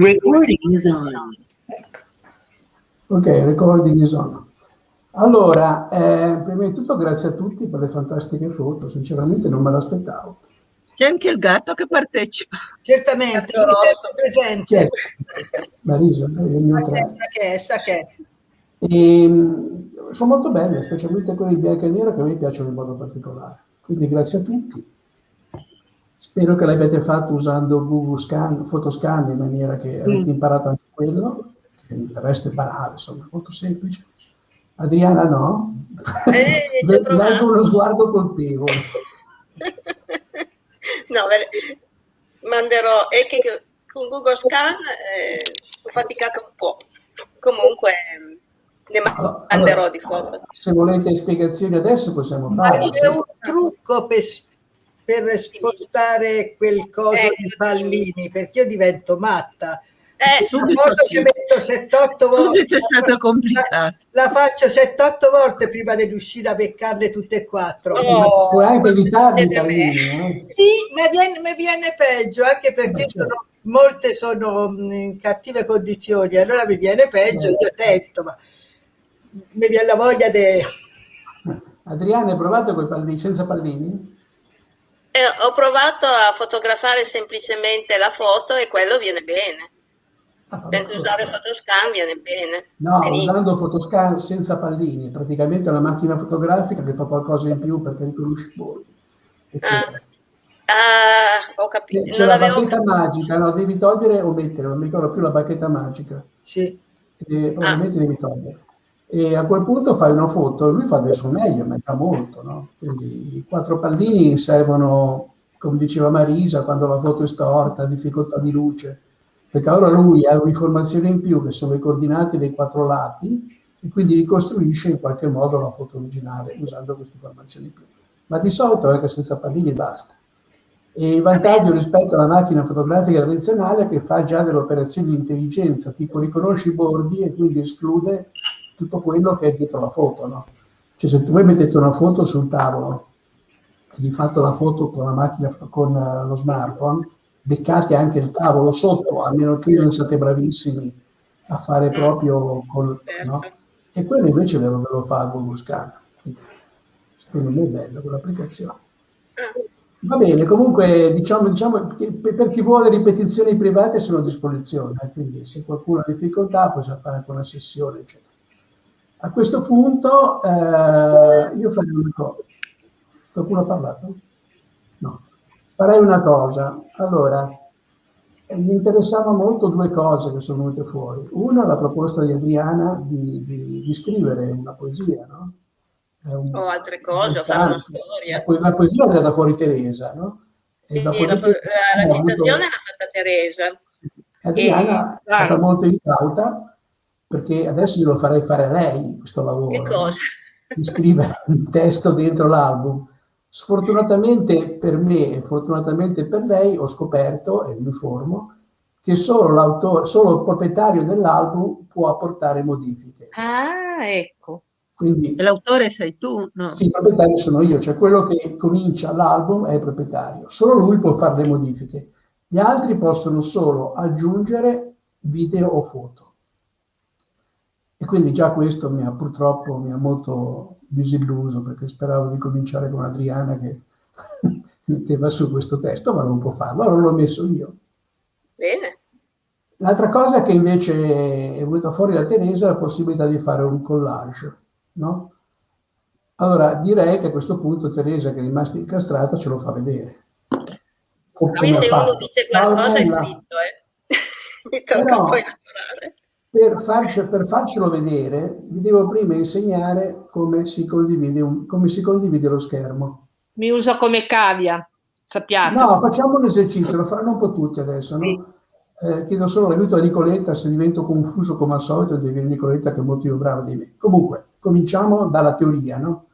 Recording is on. Ok, recording is on. Allora, eh, prima di tutto grazie a tutti per le fantastiche foto, sinceramente non me l'aspettavo. C'è anche il gatto che partecipa. Certamente, Gatto rosso. presente. È? Marisa, eh, il mio Sa tre. che è, sa che è. E, mh, sono molto belle, specialmente quelle in bianco e nero che a me piacciono in modo particolare. Quindi grazie a tutti. Spero che l'abbiate fatto usando Google Scan, Photoscan in maniera che avete imparato anche quello. Il resto è banale, insomma, molto semplice. Adriana no? Eh. Leggo uno sguardo colpevole. No, manderò, è che con Google Scan eh, ho faticato un po'. Comunque ne ma- manderò allora, di foto. Se volete spiegazioni adesso possiamo Ma farle. c'è un trucco per, per spostare quel coso Ecco. di pallini, perché io divento matta. Eh, La subito foto sì. ci metto 7-8 volte. È stato complicato. La, la faccio 7-8 volte prima di riuscire a beccarle tutte e quattro. Oh, Puoi anche evitarli pallini, eh? Sì, mi viene, mi viene peggio, anche perché Beh, certo. sono- molte sono mh, in cattive condizioni, allora mi viene peggio, Beh. io tento, ma mi viene la voglia di... Adriana, hai provato con i pallini, senza pallini? Eh, ho provato a fotografare semplicemente la foto e quello viene bene. Ah, Senza usare photoscan viene bene. No, Benissimo. usando Photoscan senza pallini, praticamente è una macchina fotografica che fa qualcosa in più perché riconosce i bordi, eccetera. Ah, ho capito. C'è Non la bacchetta magica, no, devi togliere o mettere, non mi ricordo più la bacchetta magica, Sì. e probabilmente devi togliere. E a quel punto fai una foto, e lui fa adesso meglio, ma fa molto, no? Quindi i quattro pallini servono, come diceva Marisa, quando la foto è storta, difficoltà di luce, perché allora lui ha un'informazione in più che sono le coordinate dei quattro lati e quindi ricostruisce in qualche modo la foto originale usando queste informazioni in più. Ma di solito è che senza pallini basta. E il vantaggio rispetto alla macchina fotografica tradizionale è che fa già delle operazioni di intelligenza, tipo riconosce i bordi e quindi esclude tutto quello che è dietro la foto. No? Cioè se tu voi mettete una foto sul tavolo e di fatto la foto con la macchina, con eh, lo smartphone, beccate anche il tavolo sotto, a meno che non siate bravissimi a fare proprio col... No? E quello invece ve lo, ve lo fa Google Scan. Quindi, Secondo me è bello quell'applicazione. Va bene, comunque diciamo, diciamo che per per chi vuole ripetizioni private sono a disposizione, eh, quindi se qualcuno ha difficoltà possiamo fare anche una sessione, eccetera. A questo punto eh, io farei una cosa. Qualcuno ha parlato? No. Farei una cosa. Allora, eh, mi interessava molto due cose che sono venute fuori. Una, la proposta di Adriana di, di- di scrivere una poesia, no? È un- O altre cose, o fare una interessante. storia. La, po- la poesia l'ha tirata fuori Teresa, no? Sì, la, la- la avuto- citazione l'ha fatta Teresa. Adriana è stata molto incauta perché adesso glielo farei fare a lei questo lavoro. Che cosa? Di scrivere un testo dentro l'album. Sfortunatamente per me e fortunatamente per lei ho scoperto, e mi informo, che solo, l'autore, solo il proprietario dell'album può apportare modifiche. Ah, ecco. Quindi E l'autore sei tu? No. sì, il proprietario sono io, cioè quello che comincia l'album è il proprietario. Solo lui può fare le modifiche. Gli altri possono solo aggiungere video o foto. E quindi già questo mi ha purtroppo mi ha molto disilluso perché speravo di cominciare con Adriana che metteva su questo testo, ma non può farlo, allora l'ho messo io. Bene. L'altra cosa che invece è venuta fuori da Teresa è la possibilità di fare un collage, no? Allora direi che a questo punto Teresa, che è rimasta incastrata, ce lo fa vedere. O Qui come se uno dice qualcosa è fritto, eh. Mi tocca Però- poi lavorare. Per, farci- per farcelo vedere, vi devo prima insegnare come si condivide, un- come si condivide lo schermo. Mi uso come cavia, sappiate. No, facciamo un esercizio, lo faranno un po' tutti adesso, no? Eh, chiedo solo l'aiuto a Nicoletta, se divento confuso come al solito, devi dire Nicoletta che è molto più brava di me. Comunque, cominciamo dalla teoria, no?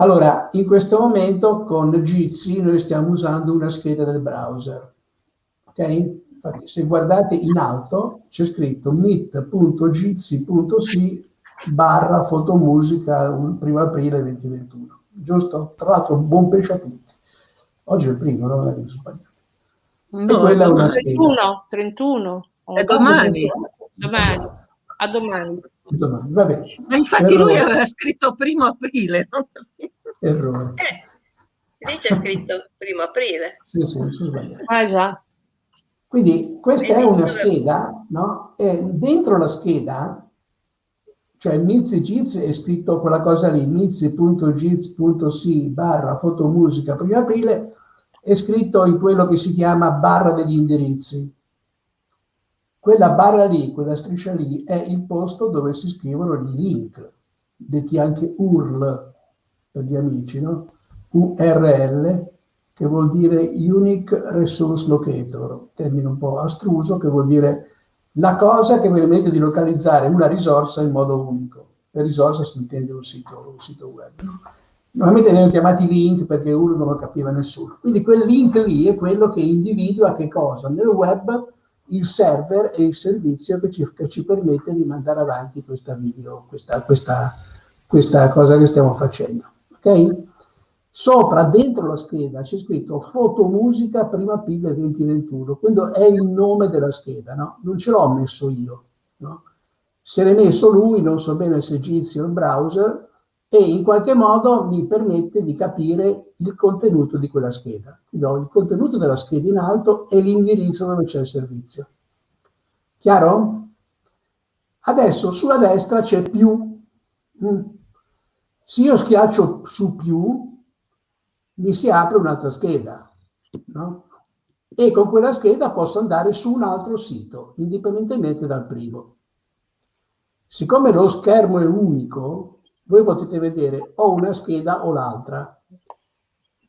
Allora, in questo momento con Jitsi noi stiamo usando una scheda del browser, ok? Infatti, se guardate in alto c'è scritto meet.jitsi.si barra fotomusica 1 aprile 2021, giusto? Tra l'altro, buon pesce a tutti. Oggi è il primo, non è che mi sono sbagliato. No, quella è una scheda. 31, 31. È domani. Domani. A domani. domani. Va bene. Ma infatti Errore. lui aveva scritto primo aprile. Errore. Eh, lì c'è scritto primo aprile. Sì, sì, mi sono sbagliato. Ah già. Quindi questa è una scheda, no? E dentro la scheda, cioè Mizzi Giz è scritto quella cosa lì, mizzi.giz.si barra fotomusica primo aprile, è scritto in quello che si chiama barra degli indirizzi. Quella barra lì, quella striscia lì, è il posto dove si scrivono i link, detti anche URL per gli amici, no? URL, che vuol dire Unique Resource Locator, termine un po' astruso, che vuol dire la cosa che permette di localizzare una risorsa in modo unico. Per risorsa si intende un sito, un sito web. No? Normalmente vengono chiamati link perché uno non lo capiva nessuno. Quindi quel link lì è quello che individua che cosa? Nel web il server e il servizio che ci, che ci permette di mandare avanti questa video, questa, questa, questa cosa che stiamo facendo. Ok? Sopra, dentro la scheda, c'è scritto fotomusica prima aprile 2021, quello è il nome della scheda, no? Non ce l'ho messo io, no? Se l'è messo lui, non so bene se Jitsi o il browser, e in qualche modo mi permette di capire il contenuto di quella scheda. Quindi ho il contenuto della scheda in alto e l'indirizzo dove c'è il servizio. Chiaro? Adesso sulla destra c'è più. Mm. Se io schiaccio su più, mi si apre un'altra scheda, no? E con quella scheda posso andare su un altro sito, indipendentemente dal primo. Siccome lo schermo è unico, voi potete vedere o una scheda o l'altra,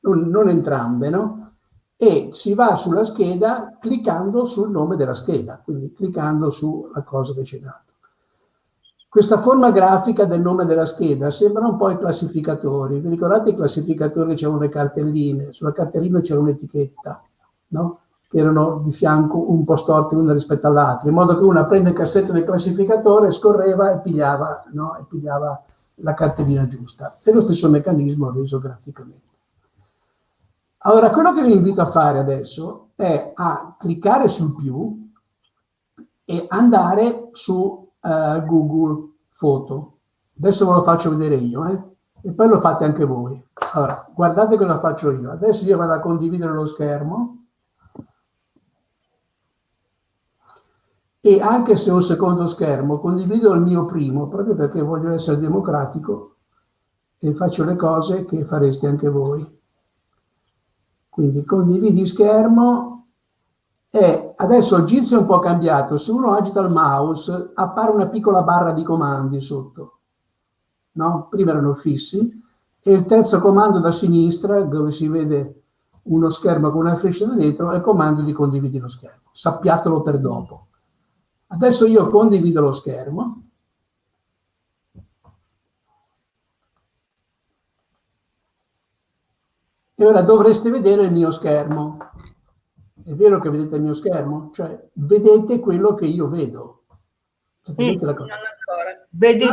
non, non entrambe, no? E si va sulla scheda cliccando sul nome della scheda, quindi cliccando sulla cosa che c'è dato. Questa forma grafica del nome della scheda sembra un po' i classificatori. Vi ricordate i classificatori che c'erano le cartelline? Sulla cartellina c'era un'etichetta, no? che erano di fianco un po' storte una rispetto all'altra, in modo che una prende il cassetto del classificatore, scorreva e pigliava, no? e pigliava la cartellina giusta. È lo stesso meccanismo reso graficamente. Allora, quello che vi invito a fare adesso è a cliccare sul più e andare su uh, Google Foto. Adesso ve lo faccio vedere io, eh? e poi lo fate anche voi. Allora, guardate cosa faccio io. Adesso io vado a condividere lo schermo. E anche se ho un secondo schermo, condivido il mio primo, proprio perché voglio essere democratico e faccio le cose che fareste anche voi. Quindi condividi schermo e adesso il GIS è un po' cambiato, se uno agita il mouse appare una piccola barra di comandi sotto, no? prima erano fissi, e il terzo comando da sinistra, dove si vede uno schermo con una freccia da dentro, è il comando di condividi lo schermo, sappiatelo per dopo. Adesso io condivido lo schermo, e ora dovreste vedere il mio schermo. È vero che vedete il mio schermo? Cioè, vedete quello che io vedo. Sapete la cosa? Vedi,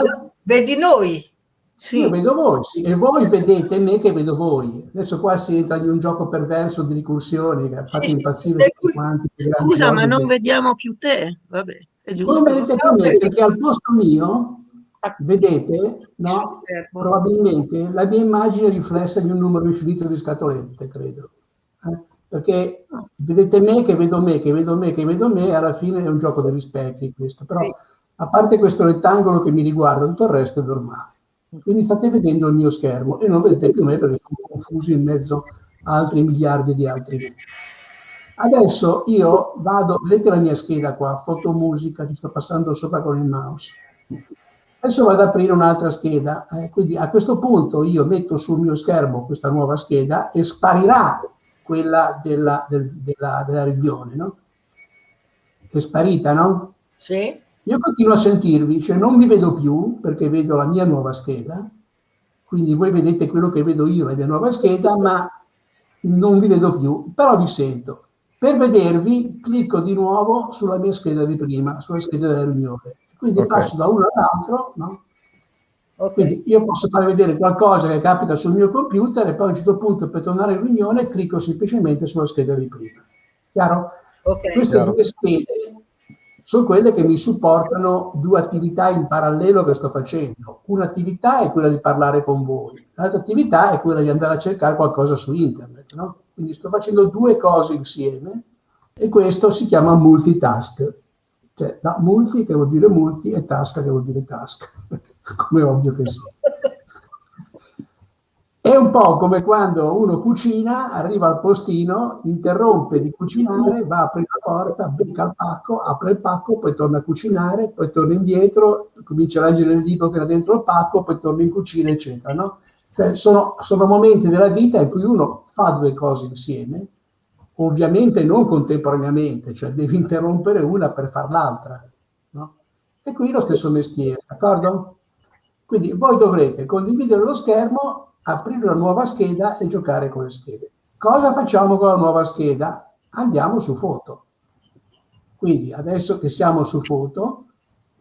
vedi noi? Sì. Io vedo voi, sì, e voi vedete me che vedo voi. Adesso qua si entra in un gioco perverso di ricorsioni che ha fatto impazzire tutti quanti. Scusa, ma non vediamo più te? Vabbè, è giusto. Voi vedete più me perché al posto mio, vedete, no? Probabilmente la mia immagine riflessa di un numero infinito di scatolette, credo. Perché vedete me che vedo me, che vedo me, che vedo me, alla fine è un gioco degli specchi questo, però a parte questo rettangolo che mi riguarda, tutto il resto è normale. Quindi state vedendo il mio schermo e non vedete più me perché sono confuso in mezzo a altri miliardi di altri me. Adesso io vado, vedete la mia scheda qua, fotomusica, ci sto passando sopra con il mouse. Adesso vado ad aprire un'altra scheda, eh, quindi a questo punto io metto sul mio schermo questa nuova scheda e sparirà quella della, del, della, della riunione, no? È sparita, no? Sì. Io continuo a sentirvi, cioè non vi vedo più perché vedo la mia nuova scheda, quindi voi vedete quello che vedo io, la mia nuova scheda, ma non vi vedo più, però vi sento. Per vedervi clicco di nuovo sulla mia scheda di prima, sulla scheda della riunione. Quindi okay. passo da uno all'altro, no? Okay. Quindi io posso far vedere qualcosa che capita sul mio computer e poi a un certo punto per tornare in riunione clicco semplicemente sulla scheda di prima. Chiaro? Ok. Queste Chiaro. due schede sono quelle che mi supportano due attività in parallelo che sto facendo. Un'attività è quella di parlare con voi, l'altra attività è quella di andare a cercare qualcosa su internet. no? Quindi sto facendo due cose insieme e questo si chiama multitask. Cioè, da multi che vuol dire multi e task che vuol dire task, come ovvio che sia. È un po' come quando uno cucina, arriva al postino, interrompe di cucinare, va a aprire la porta, becca il pacco, apre il pacco, poi torna a cucinare, poi torna indietro, comincia a leggere il libro che era dentro il pacco, poi torna in cucina, eccetera. No? Cioè, sono, sono momenti della vita in cui uno fa due cose insieme, ovviamente non contemporaneamente, cioè devi interrompere una per far l'altra. No? E qui lo stesso mestiere, d'accordo? Quindi voi dovrete condividere lo schermo, aprire una nuova scheda e giocare con le schede. Cosa facciamo con la nuova scheda? Andiamo su foto. Quindi adesso che siamo su foto,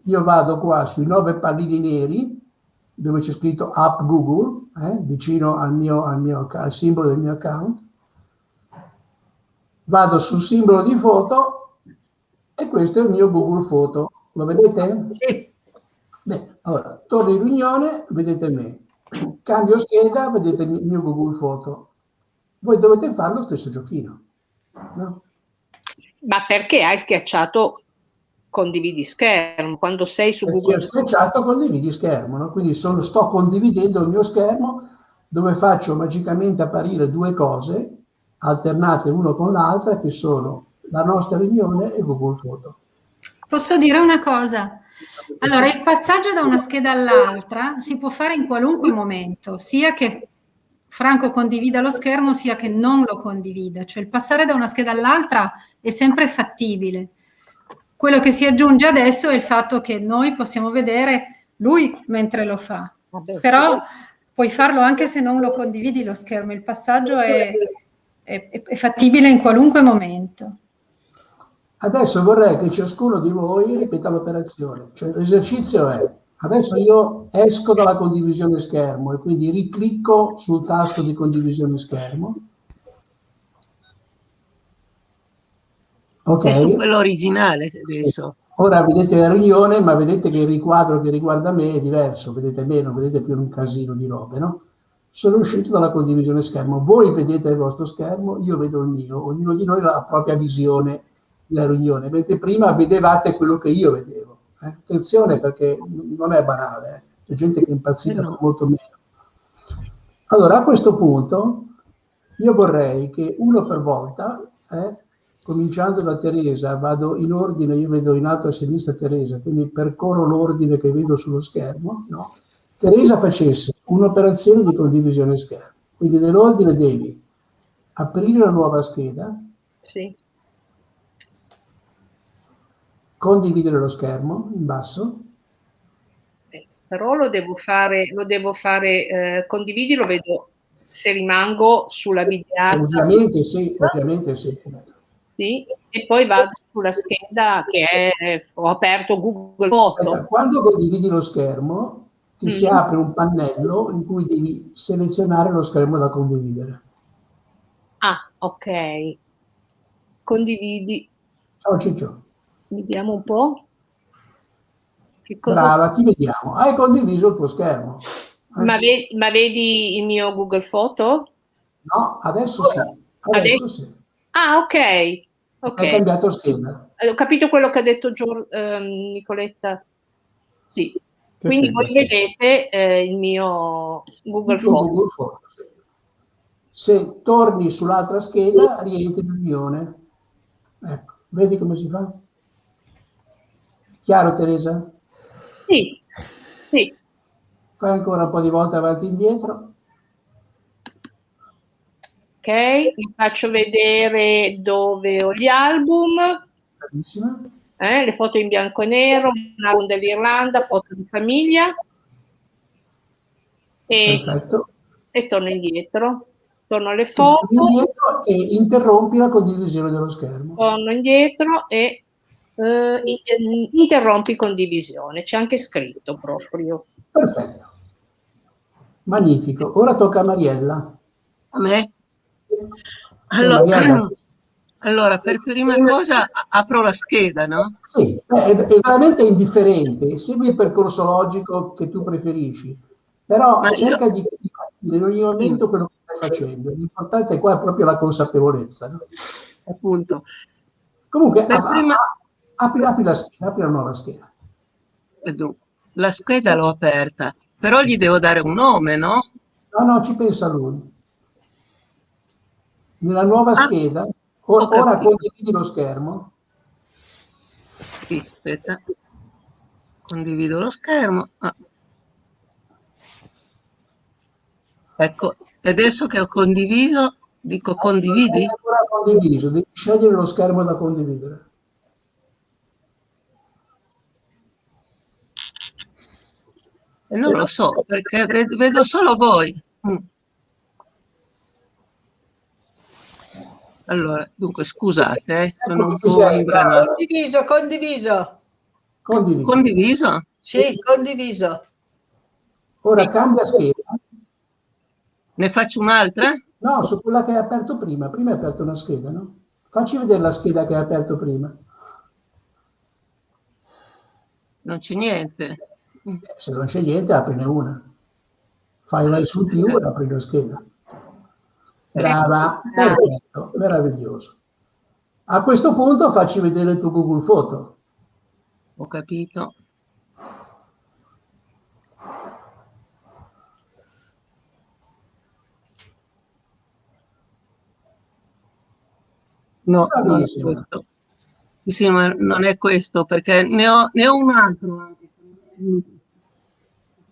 io vado qua sui nove pallini neri dove c'è scritto app Google, eh, vicino al, mio, al, mio, al simbolo del mio account. Vado sul simbolo di foto e questo è il mio Google Foto. Lo vedete? Sì. Bene, allora, torno in riunione, vedete me. Cambio scheda, vedete il mio Google Foto. Voi dovete fare lo stesso giochino. No? Ma perché hai schiacciato condividi schermo quando sei su Perché Google? ho schiacciato condividi schermo, no? quindi sono- sto condividendo il mio schermo dove faccio magicamente apparire due cose alternate uno con l'altra che sono la nostra riunione e Google Foto. Posso dire una cosa? Allora, il passaggio da una scheda all'altra si può fare in qualunque momento, sia che Franco condivida lo schermo, sia che non lo condivida. Cioè il passare da una scheda all'altra è sempre fattibile. Quello che si aggiunge adesso è il fatto che noi possiamo vedere lui mentre lo fa. Però puoi farlo anche se non lo condividi lo schermo. Il passaggio è, è- è fattibile in qualunque momento. Adesso vorrei che ciascuno di voi ripeta l'operazione, cioè l'esercizio è adesso io esco dalla condivisione schermo e quindi riclicco sul tasto di condivisione schermo. Ok? Quello originale adesso. Ora vedete la riunione, ma vedete che il riquadro che riguarda me è diverso, vedete me, non vedete più un casino di robe, no? Sono uscito dalla condivisione schermo, voi vedete il vostro schermo, io vedo il mio, ognuno di noi ha la propria visione della riunione, mentre prima vedevate quello che io vedevo. eh. Attenzione perché non è banale, eh. c'è gente che è impazzita Eh no. molto meno. Allora, a questo punto, io vorrei che uno per volta, eh, cominciando da Teresa, vado in ordine, io vedo in alto a sinistra Teresa, quindi percorro l'ordine che vedo sullo schermo, no? Teresa facesse un'operazione di condivisione schermo, quindi nell'ordine devi aprire una nuova scheda, sì. Condividere lo schermo in basso, Eh, Però lo devo fare, lo devo fare, eh, condividi, lo vedo se rimango sulla videata, ovviamente sì, ovviamente sì. sì, e poi vado sulla scheda che è, ho aperto Google Foto. Quando condividi lo schermo ti si Mm. apre un pannello in cui devi selezionare lo schermo da condividere. Ah, ok. Condividi, Ciao Ciccio, vediamo un po'. Che cosa? brava, ti vediamo. Hai condiviso il tuo schermo. Ma, ve- ma vedi il mio Google Foto? No, adesso sì. Adesso Adesso- sì. Ah, ok. Hai Ok. cambiato scheda. Eh, Ho capito quello che ha detto Gior- ehm, Nicoletta. Sì. Sì, Quindi voi vedete eh, il mio Google Foto, sì. Se torni sull'altra scheda, rientri in riunione. Ecco, vedi come si fa? Chiaro Teresa? Sì, sì. Fai ancora un po' di volte avanti e indietro. Ok, vi faccio vedere dove ho gli album, Bravissima. eh, le foto in bianco e nero, un album dell'Irlanda, foto di famiglia. E, Perfetto. e torno indietro. Torno alle foto, indietro e interrompi la condivisione dello schermo. torno indietro e eh, interrompi condivisione. C'è anche scritto proprio. Perfetto. Magnifico. Ora tocca a Mariella. A me? Mariella, Allora, Allora, per prima cosa apro la scheda, no? Sì, è, è veramente indifferente, segui il percorso logico che tu preferisci, però Ma io- cerca di di capire in ogni momento quello che stai facendo. L'importante qua è proprio la consapevolezza. no? Appunto. Comunque, Per a- a- prima- apri, apri la scheda, apri la nuova scheda. La scheda l'ho aperta, però gli devo dare un nome, no? No, no, ci pensa lui. Nella nuova Ah, scheda, ora condividi lo schermo. Sì, aspetta. Condivido lo schermo. Ah. Ecco, e adesso che ho condiviso, dico condividi? È ancora condiviso, devi scegliere lo schermo da condividere. Non lo so, perché ved- vedo solo voi. Mm. Allora, dunque, scusate, eh, sono un po' imbranato. Condiviso, condiviso. Condividi. Condiviso? Sì, condiviso. Ora cambia scheda. Ne faccio un'altra? No, su quella che hai aperto prima. Prima hai aperto una scheda, no? Facci vedere la scheda che hai aperto prima. Non c'è niente. Se non c'è niente, aprine una. Fai vai sul più e apri la scheda. Brava, perfetto, meraviglioso. A questo punto facci vedere il tuo Google Foto. Ho capito. No, non è Bravissimo. questo. Sì, ma non è questo, perché ne ho, ne ho un altro anche.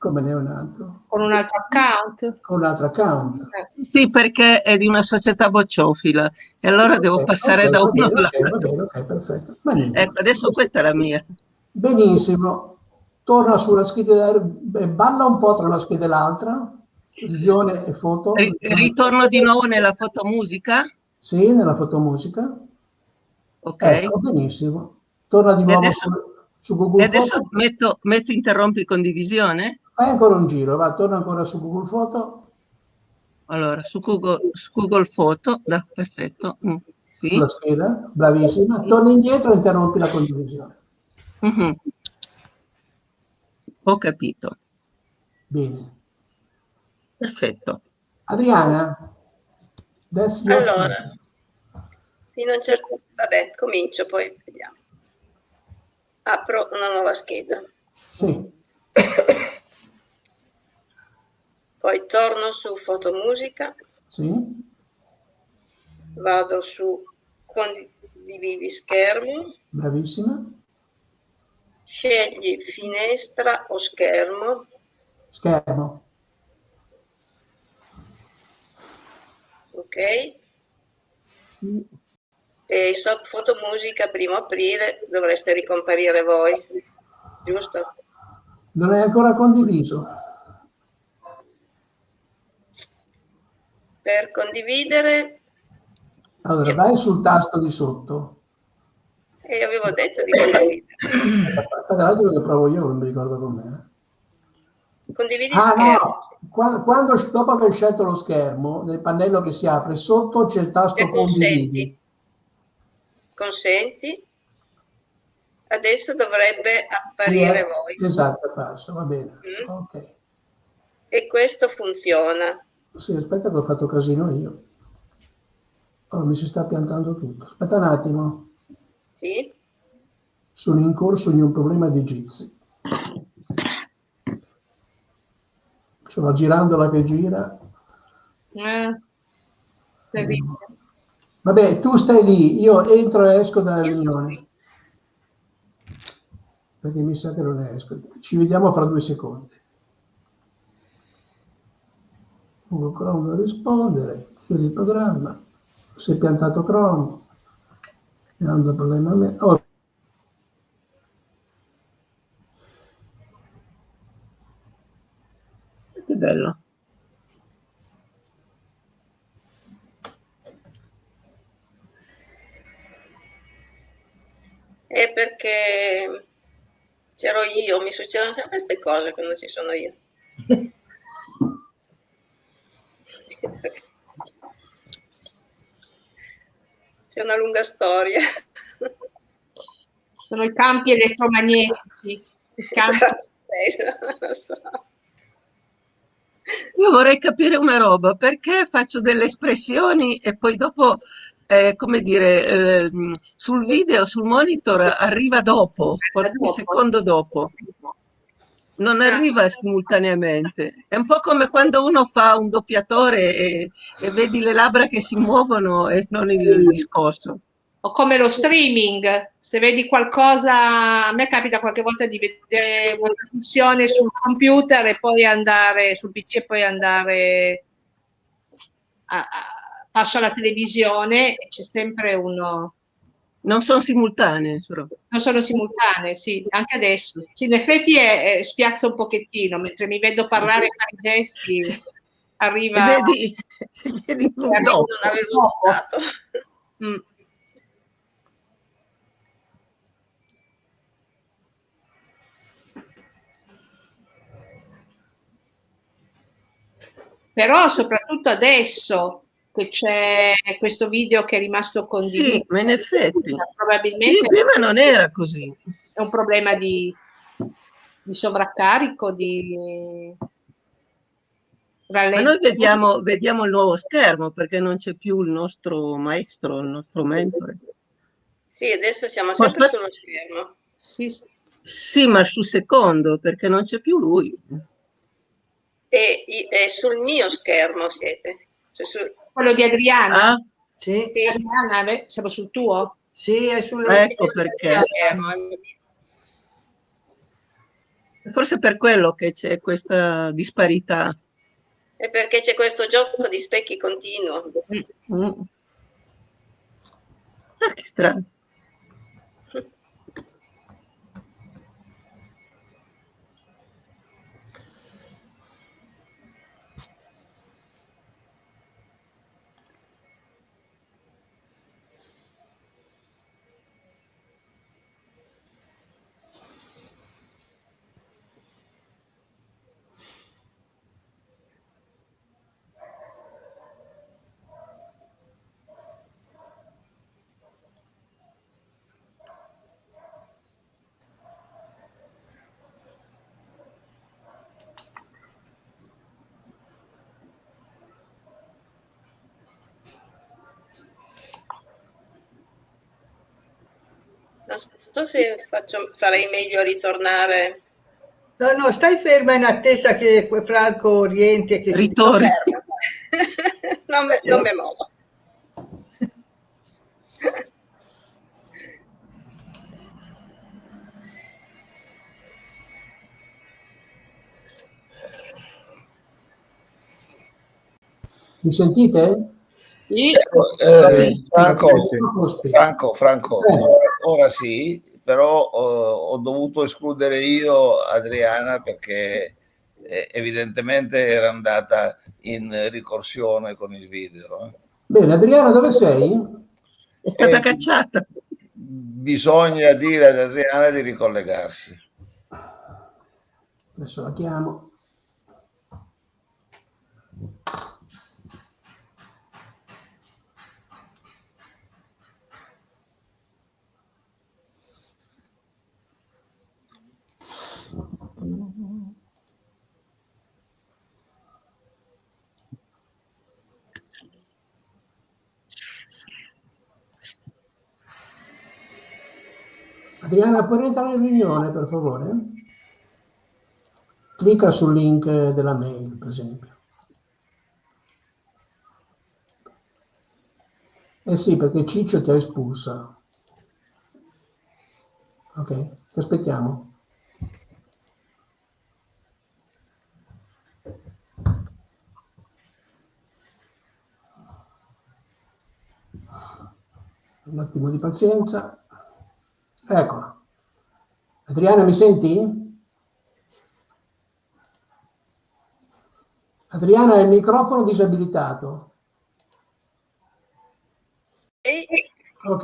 Come ne è un altro? Con un altro account. Con un altro account. Eh, Sì, perché è di una società bocciofila e allora devo Ok, passare ok, da va uno va all'altro. bene, ok, perfetto. Benissimo. Ecco, adesso questa è la mia. Benissimo. Torna sulla scheda, beh, balla un po' tra una scheda e l'altra, visione e foto. Ri- ritorno di nuovo nella fotomusica. Sì, nella fotomusica. Ok. Ecco, benissimo. Torna di E nuovo adesso- su, su Google E adesso metto, metto interrompi condivisione. Fai ancora un giro, va, torna ancora su Google Foto, Allora, su Google, su Google Foto, da- perfetto. Mm, sì. sulla scheda, bravissima. Torna indietro e interrompi la condivisione. Mhm. Ho capito. Bene. Perfetto. Adriana, Allora, turn. fino a un certo... Vabbè, comincio, poi vediamo. Apro una nuova scheda. Sì, Poi torno su fotomusica, sì, vado su condividi schermo, bravissima. scegli finestra o schermo, Schermo, ok? E sotto fotomusica, primo aprile, dovreste ricomparire voi, giusto? non è ancora condiviso. Per condividere, Allora, vai sul tasto di sotto. e io avevo detto di condividere. Tra l'altro che provo io, non mi ricordo com'è. Condividi Ah schermo. no, Qua- quando, dopo aver scelto lo schermo, nel pannello che si apre, sotto c'è il tasto condividi. consenti. Adesso dovrebbe apparire voi. Esatto, è apparso, va bene. Mm. Ok. E questo funziona. Sì, aspetta che ho fatto casino io. Oh, mi si sta piantando tutto. Aspetta un attimo. Sì? Sono in corso di un problema di Jitsi. Una girandola che gira. Eh. Vabbè, tu stai lì, io entro e esco dalla riunione. Perché mi sa che non esco. Ci vediamo fra due secondi. Google Chrome da rispondere, chiudi il programma. Si è piantato Chrome. Non do problema a me. Oh, Che bello. È perché c'ero io, mi succedono sempre queste cose quando ci sono io. c'è una lunga storia. Sono i campi elettromagnetici. I campi... Esatto, bello, lo so. Io vorrei capire una roba, perché faccio delle espressioni e poi dopo, eh, come dire, eh, sul video, sul monitor arriva dopo, qualche dopo. secondo dopo. Non Ah. arriva simultaneamente. È un po' come quando uno fa un doppiatore e, e vedi le labbra che si muovono e non il discorso. O come lo streaming, se vedi qualcosa, a me capita qualche volta di vedere una trasmissione sul computer e poi andare sul PC e poi andare a, a- passo alla televisione e c'è sempre uno Non sono simultanee, non sono simultanee, sì, anche adesso. Sì, in effetti è, è- spiazza un pochettino, mentre mi vedo parlare e fare i gesti, E arriva vedi, vedi un dopo. Non avevo dopo. notato. Mm. Però soprattutto adesso che c'è questo video che è rimasto condiviso, Sì, ma in effetti. probabilmente prima non era così. è un problema di, di sovraccarico, di Ma rallentamento. noi vediamo, vediamo il nuovo schermo perché non c'è più il nostro maestro, il nostro mentore. Sì, adesso siamo Ma sempre sullo schermo. Sì, sì. Sì, ma sul secondo perché non c'è più lui. E, e sul mio schermo siete. Cioè Quello di Adriana. Ah, Sì, sì, Adriana, beh, siamo sul tuo? sì, è sul ecco perché. Forse per quello che c'è questa disparità. È perché c'è questo gioco di specchi continuo. Mm. Ah, che strano. Non so se faccio- farei meglio a ritornare. No, no, stai ferma in attesa che Franco rientri e che Ritorni. Non, me, non me muovo. Mi sentite? Sì. Eh, Sì. Franco. Franco, Franco, Eh. ora sì, però eh, ho dovuto escludere io Adriana perché eh, evidentemente era andata in ricorsione con il video. eh. Bene, Adriana, dove sei? È stata Eh, cacciata. Bisogna dire ad Adriana di ricollegarsi. Adesso la chiamo. Adriana, puoi rientrare in riunione, per favore? Clicca sul link della mail, per esempio. Eh sì, perché Ciccio ti ha espulsa. Ok, ti aspettiamo. Un attimo di pazienza. Eccola. Adriana, mi senti? Adriana, il microfono disabilitato. Ok.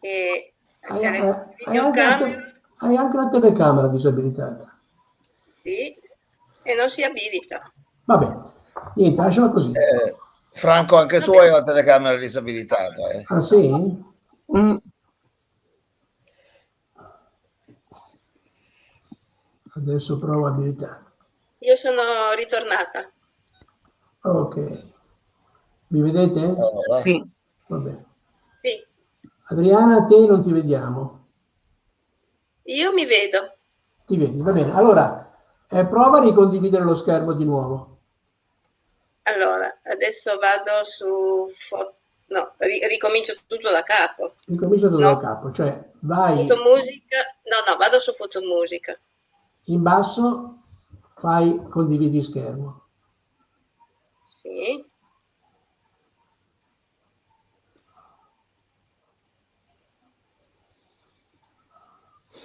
e Hai, anche hai- anche te- hai anche la telecamera disabilitata. sì, e non si abilita. Vabbè, niente, lasciala così. Eh, Franco, anche tu hai la telecamera disabilitata. Eh? Ah sì? Mm. Adesso provo abilità. Io sono ritornata. Ok. Mi vedete? Allora, Sì. Va bene. Sì, Adriana, a te non ti vediamo. io mi vedo. Ti vedi, va bene. Allora, eh, prova a ricondividere lo schermo di nuovo. Allora, adesso vado su... fo- No, ri- ricomincio tutto da capo. Ricomincia tutto No. da capo, cioè vai Fotomusica. No, no, vado su fotomusica. In basso, fai condividi schermo. Sì.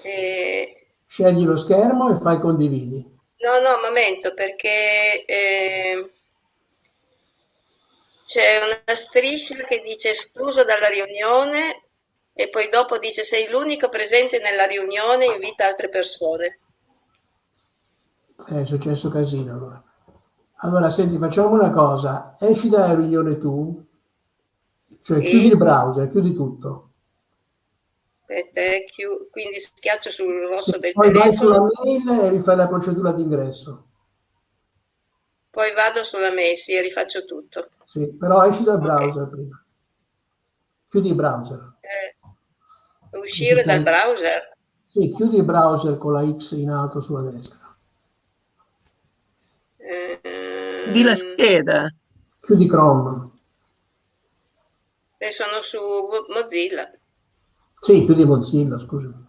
E... Scegli lo schermo e fai condividi. No, no, momento, perché eh, c'è una striscia che dice escluso dalla riunione e poi dopo dice sei l'unico presente nella riunione, invita altre persone. Eh, È successo casino allora. Allora, senti, facciamo una cosa. Esci dalla riunione tu, cioè Sì. chiudi il browser, chiudi tutto. Aspetta, eh, chiu- quindi schiaccio sul rosso Sì, del poi vai sulla telefono, mail e rifai la procedura d'ingresso. poi vado sulla Messi e rifaccio tutto. Sì, però esci dal browser prima. Chiudi il browser. Eh, uscire dal browser. Sì, chiudi il browser con la X in alto sulla destra. Eh, Di la scheda. Chiudi Chrome. e sono su Mozilla. Sì, chiudi Mozilla, scusami.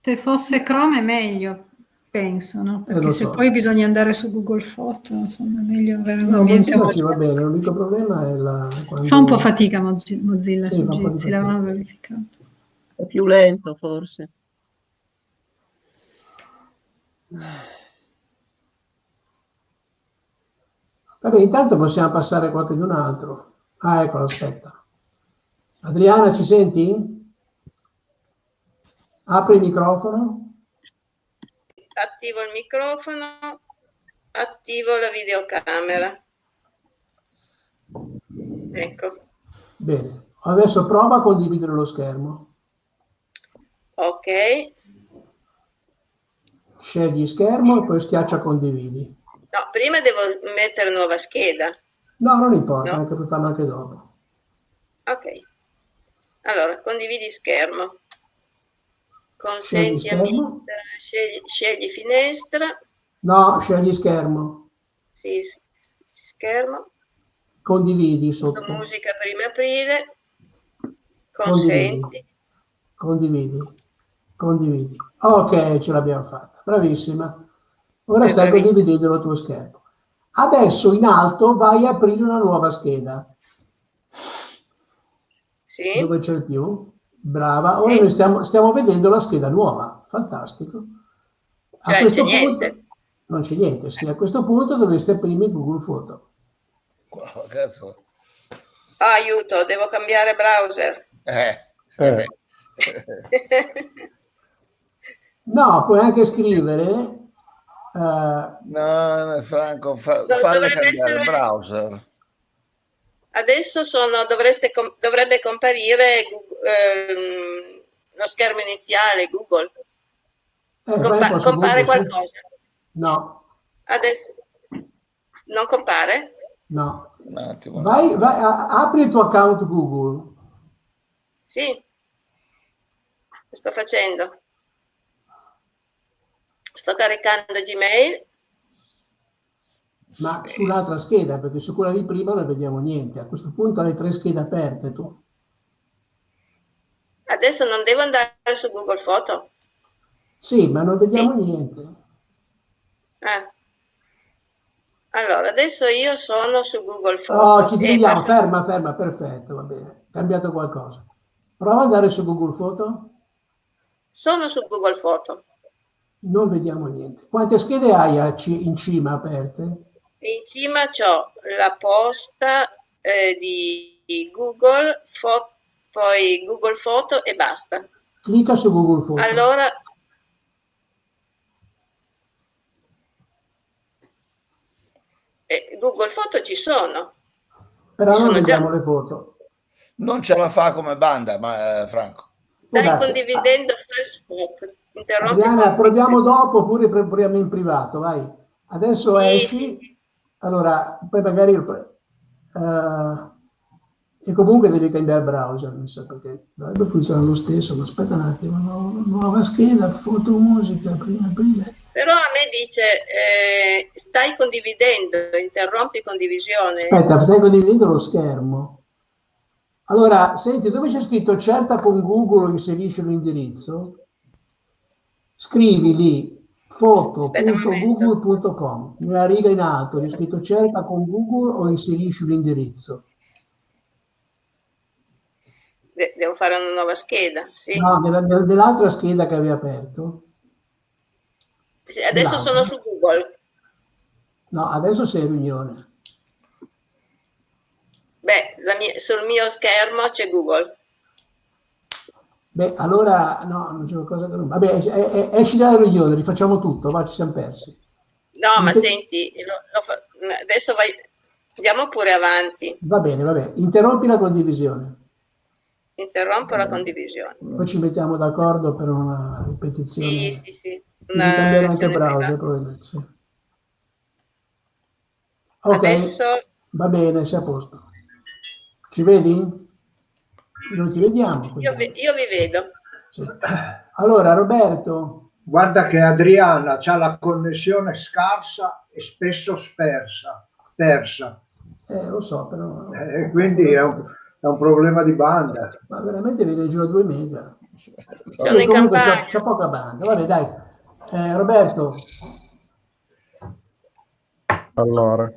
Se fosse Chrome è meglio, penso, no? Eh, Perché lo se so. poi bisogna andare su Google Foto, insomma, è meglio avere un No, ambiente Mozilla ci va bene, l'unico problema è la... quando- Fa un po' fatica Mozi- Mozilla Sì, su di Jitsi, l'avevamo verificato. È più lento forse. Vabbè, intanto possiamo passare a qualche un altro. Ah, ecco, aspetta. Adriana, ci senti? Apri il microfono. Attivo il microfono, attivo la videocamera. Ecco, Bene. Adesso prova a condividere lo schermo. ok. Scegli schermo e poi schiaccia condividi. No, prima devo mettere nuova scheda. No, non importa, No. anche per farlo anche dopo. Ok. Allora, condividi schermo. Consenti Scegli a schermo. Scegli, scegli finestra. No, scegli schermo. Sì, schermo. Condividi sotto. Musica prima aprile. Consenti. Condividi. Condividi. Ok, ce l'abbiamo fatta. Bravissima. Ora Eh, stai condividendo il tuo schermo. Adesso in alto vai a aprire una nuova scheda. Sì. Dove c'è il più? Brava. Ora Sì. noi stiamo, stiamo vedendo la scheda nuova. Fantastico. A Cioè, questo punto niente. non c'è niente. Sì, a questo punto dovreste aprire Google Foto. Wow, cazzo. Ah, aiuto, devo cambiare browser. Eh, Eh. No, puoi anche scrivere. eh, No, Franco, fa, falle dovrebbe cambiare essere- browser. Adesso sono, dovreste com- dovrebbe comparire Google- ehm, lo schermo iniziale, Google. eh, Compa- su compare qualcosa. No, Adesso non compare? no. Un attimo. Vai, vai, apri il tuo account Google. Sì, lo sto facendo. Sto caricando Gmail. Ma sull'altra scheda, perché su quella di prima non vediamo niente. A questo punto hai tre schede aperte tu. Adesso non devo andare su Google Foto. Sì, ma non vediamo niente. Ah. Allora, adesso io sono su Google Foto. Oh, ci e vediamo, per- ferma, ferma, perfetto, va bene. Cambiato qualcosa. Prova ad andare su Google Foto. Sono su Google Foto. Non vediamo niente. Quante schede hai in cima aperte? In cima c'ho la posta eh, di Google, fo- poi Google Foto e basta. Clicca su Google Foto. Allora, Eh, Google Foto ci sono. Però Ci non sono già. vediamo le foto. Non ce la fa come banda, ma, eh, Franco. Stai Scusate, condividendo Facebook. Interrompi Adriana, con- proviamo dopo oppure proviamo in privato, vai. Adesso Sì, esci, sì. allora poi magari eh, e comunque devi cambiare browser, mi sa, perché dovrebbe funzionare lo stesso, ma aspetta un attimo, nu- nuova scheda, foto, musica, prima aprile. Però a me dice, eh, stai condividendo, interrompi condivisione. Aspetta, stai condividendo lo schermo. Allora, senti, dove c'è scritto certa con Google o inserisci l'indirizzo? Scrivi lì foto.google.com, una riga in alto, c'è scritto cerca con Google o inserisci l'indirizzo. De- devo fare una nuova scheda. Sì. No, nella- nella- nell'altra scheda che avevi aperto. Sì, Adesso sono su Google. No, adesso sei riunione. Mia- sul mio schermo c'è Google. Beh, allora, no, non c'è qualcosa che non... Vabbè, es- es- esci dalla riunione, rifacciamo tutto, va, ci siamo persi. No, ma Inter- senti, lo- lo fa- adesso vai, andiamo pure avanti. Va bene, va bene. Interrompi la condivisione. Interrompo la condivisione. Poi ci mettiamo d'accordo per una ripetizione. Sì, sì, sì. Una cambiare anche browser, probabilmente. sì. Ok, Adesso va bene, sei a posto. Ci vedi? Non ci vediamo. io vi, io vi vedo. Sì. Allora, Roberto, Guarda che Adriana ha la connessione scarsa e spesso spersa, persa. eh, lo so, però Eh, quindi è un, è un problema di banda. ma veramente viene giù a 2 mega. Sono in campagna. c'è poca banda. Vabbè, dai. Eh, Roberto, Allora,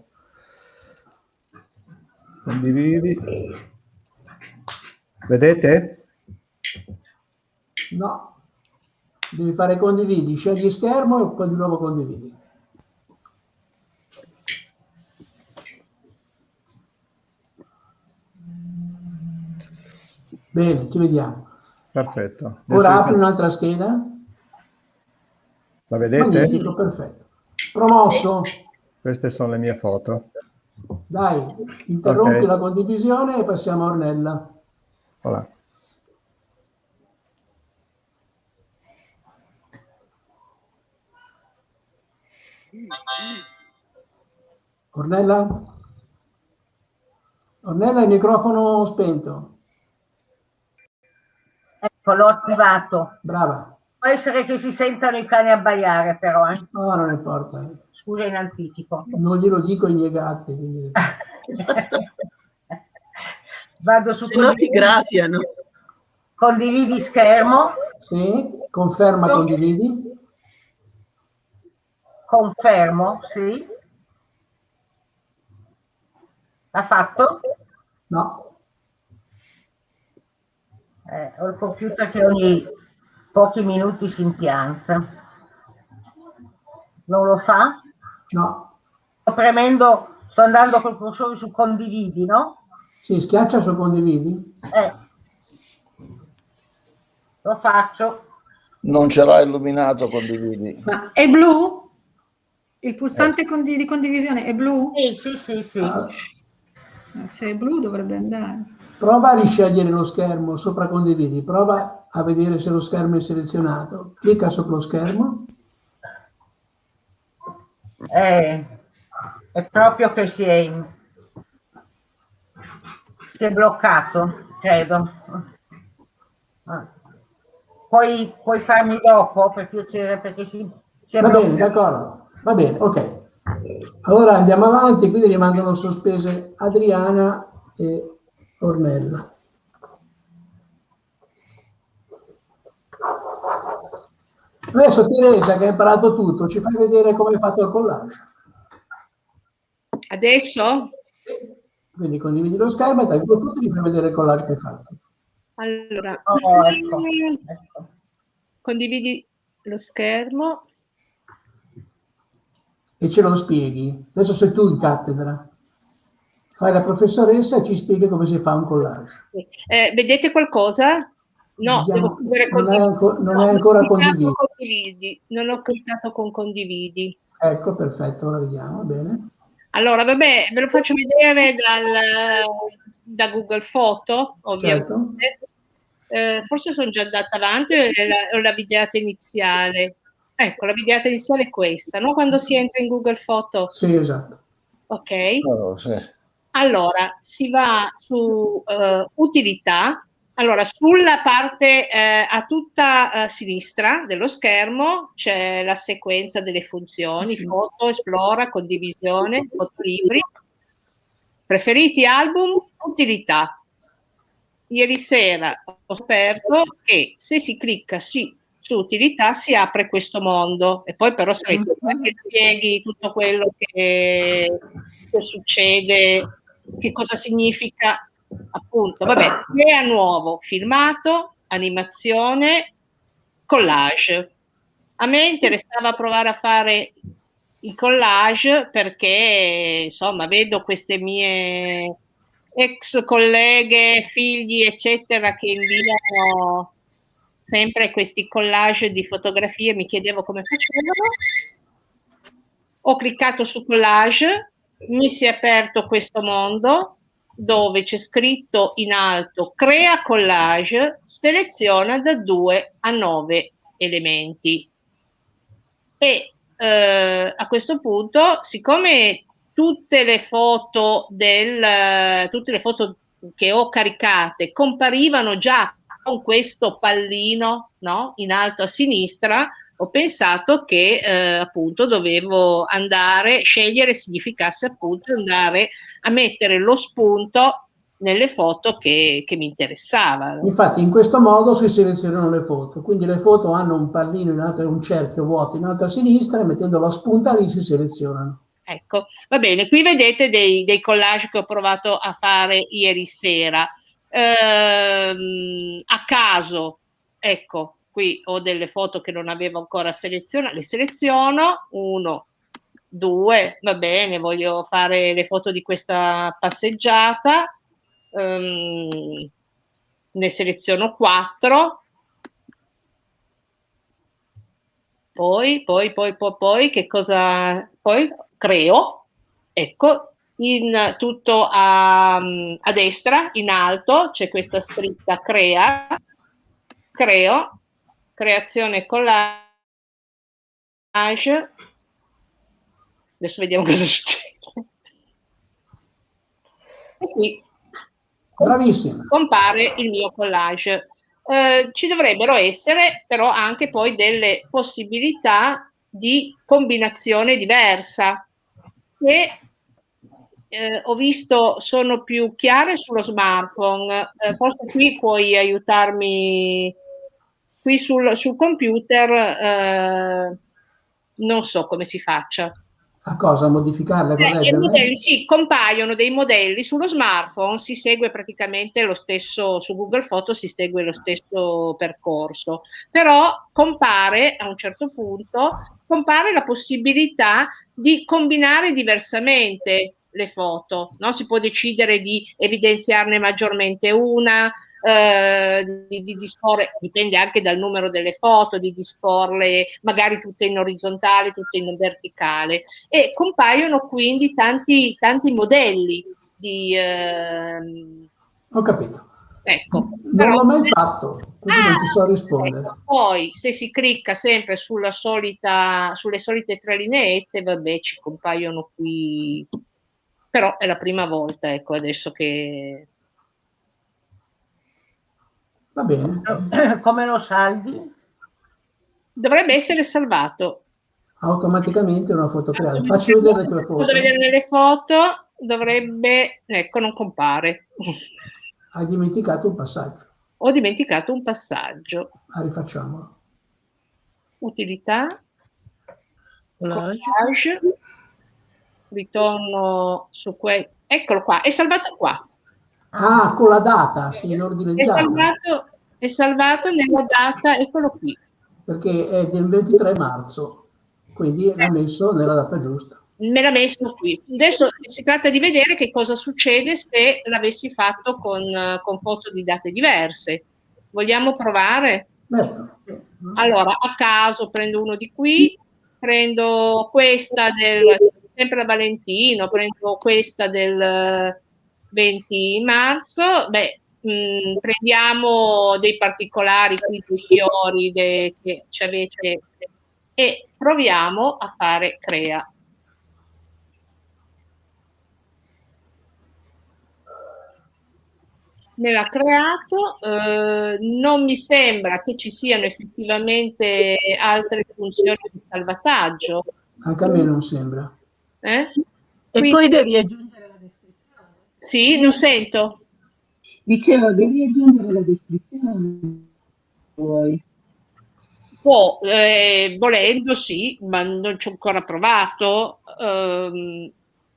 condividi. Vedete? no. Devi fare condividi, scegli schermo e poi di nuovo condividi. Bene, ci vediamo. Perfetto. Adesso Ora apri un'altra scheda. La vedete? Magnifico, perfetto. Promosso. Queste sono le mie foto. Dai, interrompi Ok. la condivisione e passiamo a Ornella. Voilà. Ornella? Ornella, il microfono spento. Ecco, l'ho attivato. Brava. Può essere che si sentano i cani abbaiare, però. eh. No, non importa. Scusa in anticipo. Non glielo dico ai miei gatti. quindi- Vado su Se no ti condividi, graffiano. condividi schermo, Sì, conferma, condividi. confermo, sì. L'ha fatto? No, Eh, ho il computer che ogni pochi minuti si impianta. Non lo fa? No. Sto premendo, sto andando col cursore su condividi, no? Sì, schiaccia su condividi. Eh. Lo faccio. Non ce l'ha illuminato, condividi. Ma è blu? Il pulsante condi- di condivisione è blu? Sì, sì, sì, sì. Ah, Eh, Se è blu dovrebbe andare. Prova a riscegliere lo schermo sopra condividi. Prova a vedere se lo schermo è selezionato. Clicca sullo schermo. Eh, è proprio che si è, si è bloccato, credo. Puoi, puoi farmi dopo, per piacere, perché si, si è Va bene, d'accordo. Va bene, ok. Allora andiamo avanti, quindi rimangono sospese Adriana e Ornella. Adesso Teresa che ha imparato tutto, ci fai vedere come hai fatto il collage. Adesso? Quindi condividi lo schermo e dai due foto e ti fai vedere il collage che hai fatto. Allora, Oh, ecco, ecco. condividi lo schermo. E ce lo spieghi. Adesso sei tu in cattedra. Fai la professoressa e ci spieghi come si fa un collage. Eh, vedete qualcosa? No, Vediamo. devo scrivere Non è non No, è ancora ho cliccato condividi. Non ho cliccato con condividi. Ecco, perfetto, ora vediamo, bene. Allora, vabbè, ve lo faccio vedere dal, da Google Foto, ovviamente. Certo. Eh, forse sono già andata avanti o è la, videata iniziale? Ecco, la videata iniziale è questa, no? Quando si entra in Google Foto. Sì, esatto. Ok. Oh, sì. Allora, si va su eh, utilità. Allora, sulla parte eh, a tutta eh, sinistra dello schermo c'è la sequenza delle funzioni, Sì. foto, esplora, condivisione, fotolibri, preferiti album, utilità. Ieri sera ho scoperto che se si clicca sì, su utilità si apre questo mondo e poi però sarei tu che spieghi tutto quello che, che succede, che cosa significa appunto, vabbè, crea nuovo, filmato, animazione, collage. A me interessava provare a fare i collage perché insomma vedo queste mie ex colleghe, figli, eccetera, che inviano sempre questi collage di fotografie, mi chiedevo come facevano. Ho cliccato su collage, mi si è aperto questo mondo dove c'è scritto in alto crea collage, seleziona da 2 a 9 elementi. E eh, a questo punto, siccome tutte le foto del tutte le foto che ho caricate comparivano già con questo pallino no? in alto a sinistra, ho pensato che eh, appunto dovevo andare, scegliere significasse appunto andare a mettere lo spunto nelle foto che, che mi interessavano. Infatti in questo modo si selezionano le foto, quindi le foto hanno un pallino in alto un cerchio vuoto in alto a sinistra e mettendo la spunta lì si selezionano. Ecco, va bene, qui vedete dei, dei collage che ho provato a fare ieri sera. Ehm, a caso, ecco, qui ho delle foto che non avevo ancora selezionato, le seleziono, uno, due, va bene, voglio fare le foto di questa passeggiata, ehm, ne seleziono quattro, poi, poi, poi, poi, poi, che cosa, poi creo, ecco, in tutto a, a destra, in alto, c'è questa scritta crea, creo, creazione collage, adesso vediamo cosa succede. E qui Bravissima. compare il mio collage. Eh, ci dovrebbero essere però anche poi delle possibilità di combinazione diversa che eh, ho visto sono più chiare sullo smartphone. Eh, forse qui puoi aiutarmi qui sul, sul computer, eh, non so come si faccia. A cosa? Modificarle? Eh, modelli, sì, compaiono dei modelli sullo smartphone, si segue praticamente lo stesso, su Google Foto si segue lo stesso percorso, però compare a un certo punto, compare la possibilità di combinare diversamente le foto, no? si può decidere di evidenziarne maggiormente una, eh, di, di disporre, dipende anche dal numero delle foto, di disporle magari tutte in orizzontale, tutte in verticale e compaiono quindi tanti, tanti modelli di... ehm, Ho capito. ecco, Non però- l'ho mai fatto, quindi non ti so rispondere. Ecco, poi se si clicca sempre sulla solita, sulle solite tre lineette, vabbè, ci compaiono qui, però è la prima volta, ecco, adesso che... Va bene. Come lo salvi? Dovrebbe essere salvato. Automaticamente una foto creata. Facci vedere le tue foto. Vado a vedere nelle foto, dovrebbe... Ecco, non compare. Hai dimenticato un passaggio. Ho dimenticato un passaggio. Ah, rifacciamolo. Utilità, Collage. ritorno su questo. Eccolo qua, è salvato qua. Ah, con la data, sì, in ordine di data. salvato, è salvato nella data, eccolo qui. Perché è del 23 marzo, quindi l'ha messo nella data giusta. Me l'ha messo qui. Adesso si tratta di vedere che cosa succede se l'avessi fatto con, eh, con foto di date diverse. Vogliamo provare? Certo. Allora, a caso prendo uno di qui, prendo questa del sempre Valentino, prendo questa del 20 marzo, beh, mh, mm, prendiamo dei particolari qui dei fiori de, che ci avete e proviamo a fare crea. me l'ha creato, eh, non mi sembra che ci siano effettivamente altre funzioni di salvataggio. Anche a me non sembra. Eh? E Quindi, poi devi aggiungere. Sì, non sento. Dicevo, devi aggiungere la descrizione. Vuoi? Può, eh, volendo sì, ma non ci ho ancora provato. Um,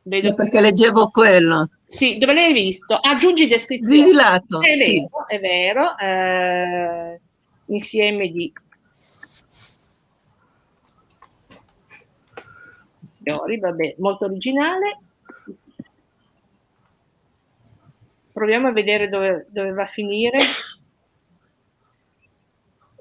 vedo... perché leggevo quello. Sì, dove l'hai visto? Aggiungi descrizione. Di lato, è sì. vero, è vero. Eh, insieme di fiori, vabbè, molto originale. Proviamo a vedere dove, dove va a finire.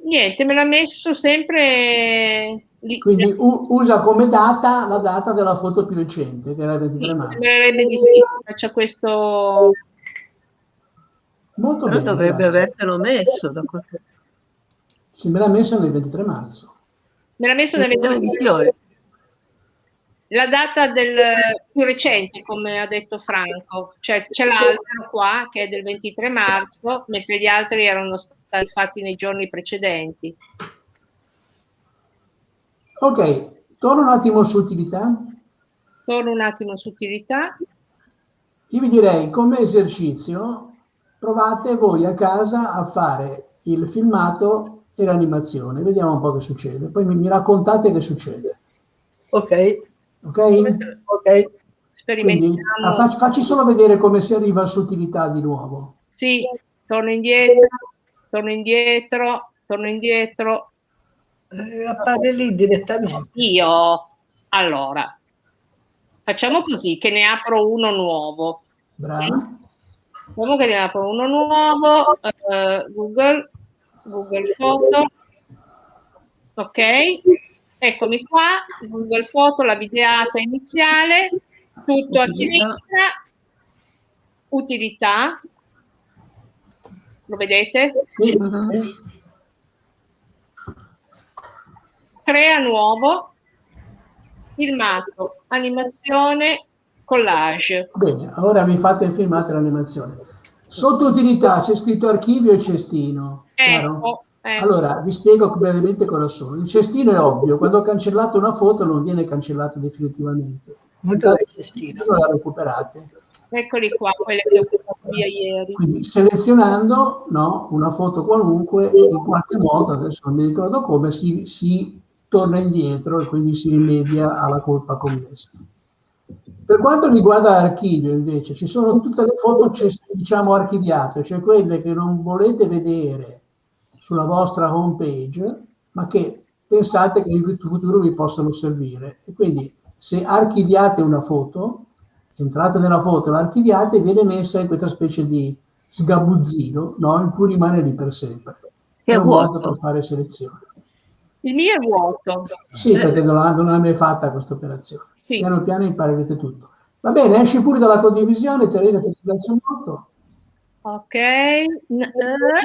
Niente, me l'ha messo sempre Lì, Quindi u- usa come data la data della foto più recente, che era il 23 sì, marzo. Sembrerebbe di sì, faccia questo... Molto Però bene, dovrebbe grazie. avertelo messo da qualche... Sì, me l'ha messo nel 23 marzo. Me l'ha messo nel 23 marzo. La data del più recente, come ha detto Franco, cioè c'è l'altro qua che è del 23 marzo, mentre gli altri erano stati fatti nei giorni precedenti. Ok, torno un attimo su utilità. Torno un attimo su utilità. Io vi direi, come esercizio, provate voi a casa a fare il filmato e l'animazione. Vediamo un po' che succede. Poi mi, mi raccontate che succede. Ok. Ok? Ok. Quindi, ah, facci, facci solo vedere come si arriva su utilità di nuovo. Sì, torno indietro, torno indietro, torno indietro, eh, appare lì direttamente. Io, allora, facciamo così, che ne apro uno nuovo. Bravo. Facciamo che ne apro uno nuovo, uh, Google, Google Foto, ok? Eccomi qua, Google Foto, la videata iniziale, tutto a sinistra, utilità, lo vedete? Sì. crea nuovo, filmato, animazione, collage. Bene, ora vi fate il filmato e l'animazione. Sotto utilità c'è scritto archivio e cestino. Ecco, ecco. Allora, vi spiego brevemente cosa sono. Il cestino è ovvio, quando ho cancellato una foto non viene cancellato definitivamente. Molto il cestino. La recuperate. Eccoli qua, quelle che ho fatto via ieri. Quindi selezionando no, una foto qualunque, in qualche modo, adesso non mi ricordo come, si, si torna indietro e quindi si rimedia alla colpa commessa. Per quanto riguarda l'archivio, invece, ci sono tutte le foto, diciamo, archiviate, cioè quelle che non volete vedere sulla vostra home page, ma che pensate che in futuro vi possano servire. E quindi, se archiviate una foto, entrate nella foto e l'archiviate, viene messa in questa specie di sgabuzzino, no? in cui rimane lì per sempre. È un modo per fare selezione. Il mio è vuoto. Sì, perché non, non l'ha mai fatta questa operazione. Sì. Piano piano imparerete tutto. Va bene, esci pure dalla condivisione, Teresa, ti ringrazio molto. Ok, uh,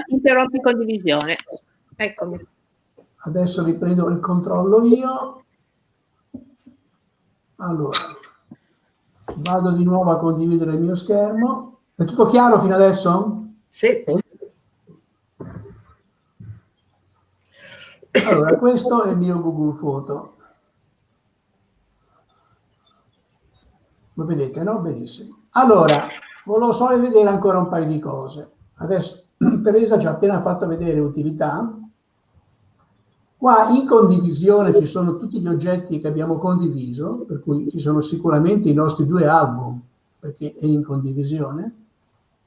interrompi condivisione. Eccomi. Adesso riprendo il controllo io. Allora, vado di nuovo a condividere il mio schermo. È tutto chiaro fino adesso? Sì. Allora, questo è il mio Google Foto. Lo vedete, no? Benissimo. Allora, volevo solo vedere ancora un paio di cose. Adesso Teresa ci ha appena fatto vedere utilità. Qua in condivisione ci sono tutti gli oggetti che abbiamo condiviso, per cui ci sono sicuramente i nostri due album, perché è in condivisione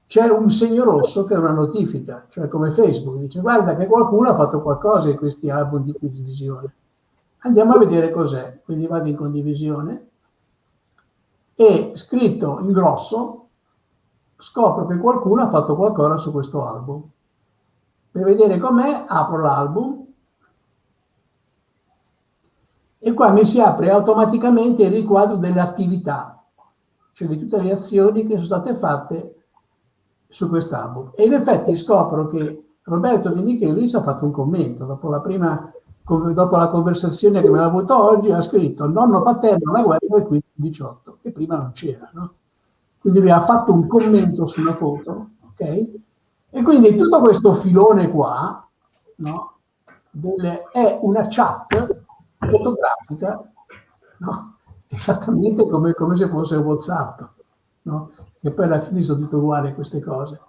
c'è un segno rosso che è una notifica, cioè come Facebook, dice guarda che qualcuno ha fatto qualcosa in questi album di condivisione. Andiamo a vedere cos'è, quindi vado in condivisione e scritto in grosso scopro che qualcuno ha fatto qualcosa su questo album. Per vedere com'è apro l'album e qua mi si apre automaticamente il riquadro delle attività, cioè di tutte le azioni che sono state fatte su quest'album. E in effetti scopro che Roberto Di Michelis ha fatto un commento dopo la prima dopo la conversazione che aveva avuto oggi, ha scritto nonno paterno alla guerra e quindi 18, che prima non c'era, no? Quindi mi ha fatto un commento sulla foto, ok? E quindi tutto questo filone qua, no? Delle, è una chat fotografica, no? Esattamente come, come se fosse WhatsApp, no? E poi alla fine sono tutte uguali queste cose.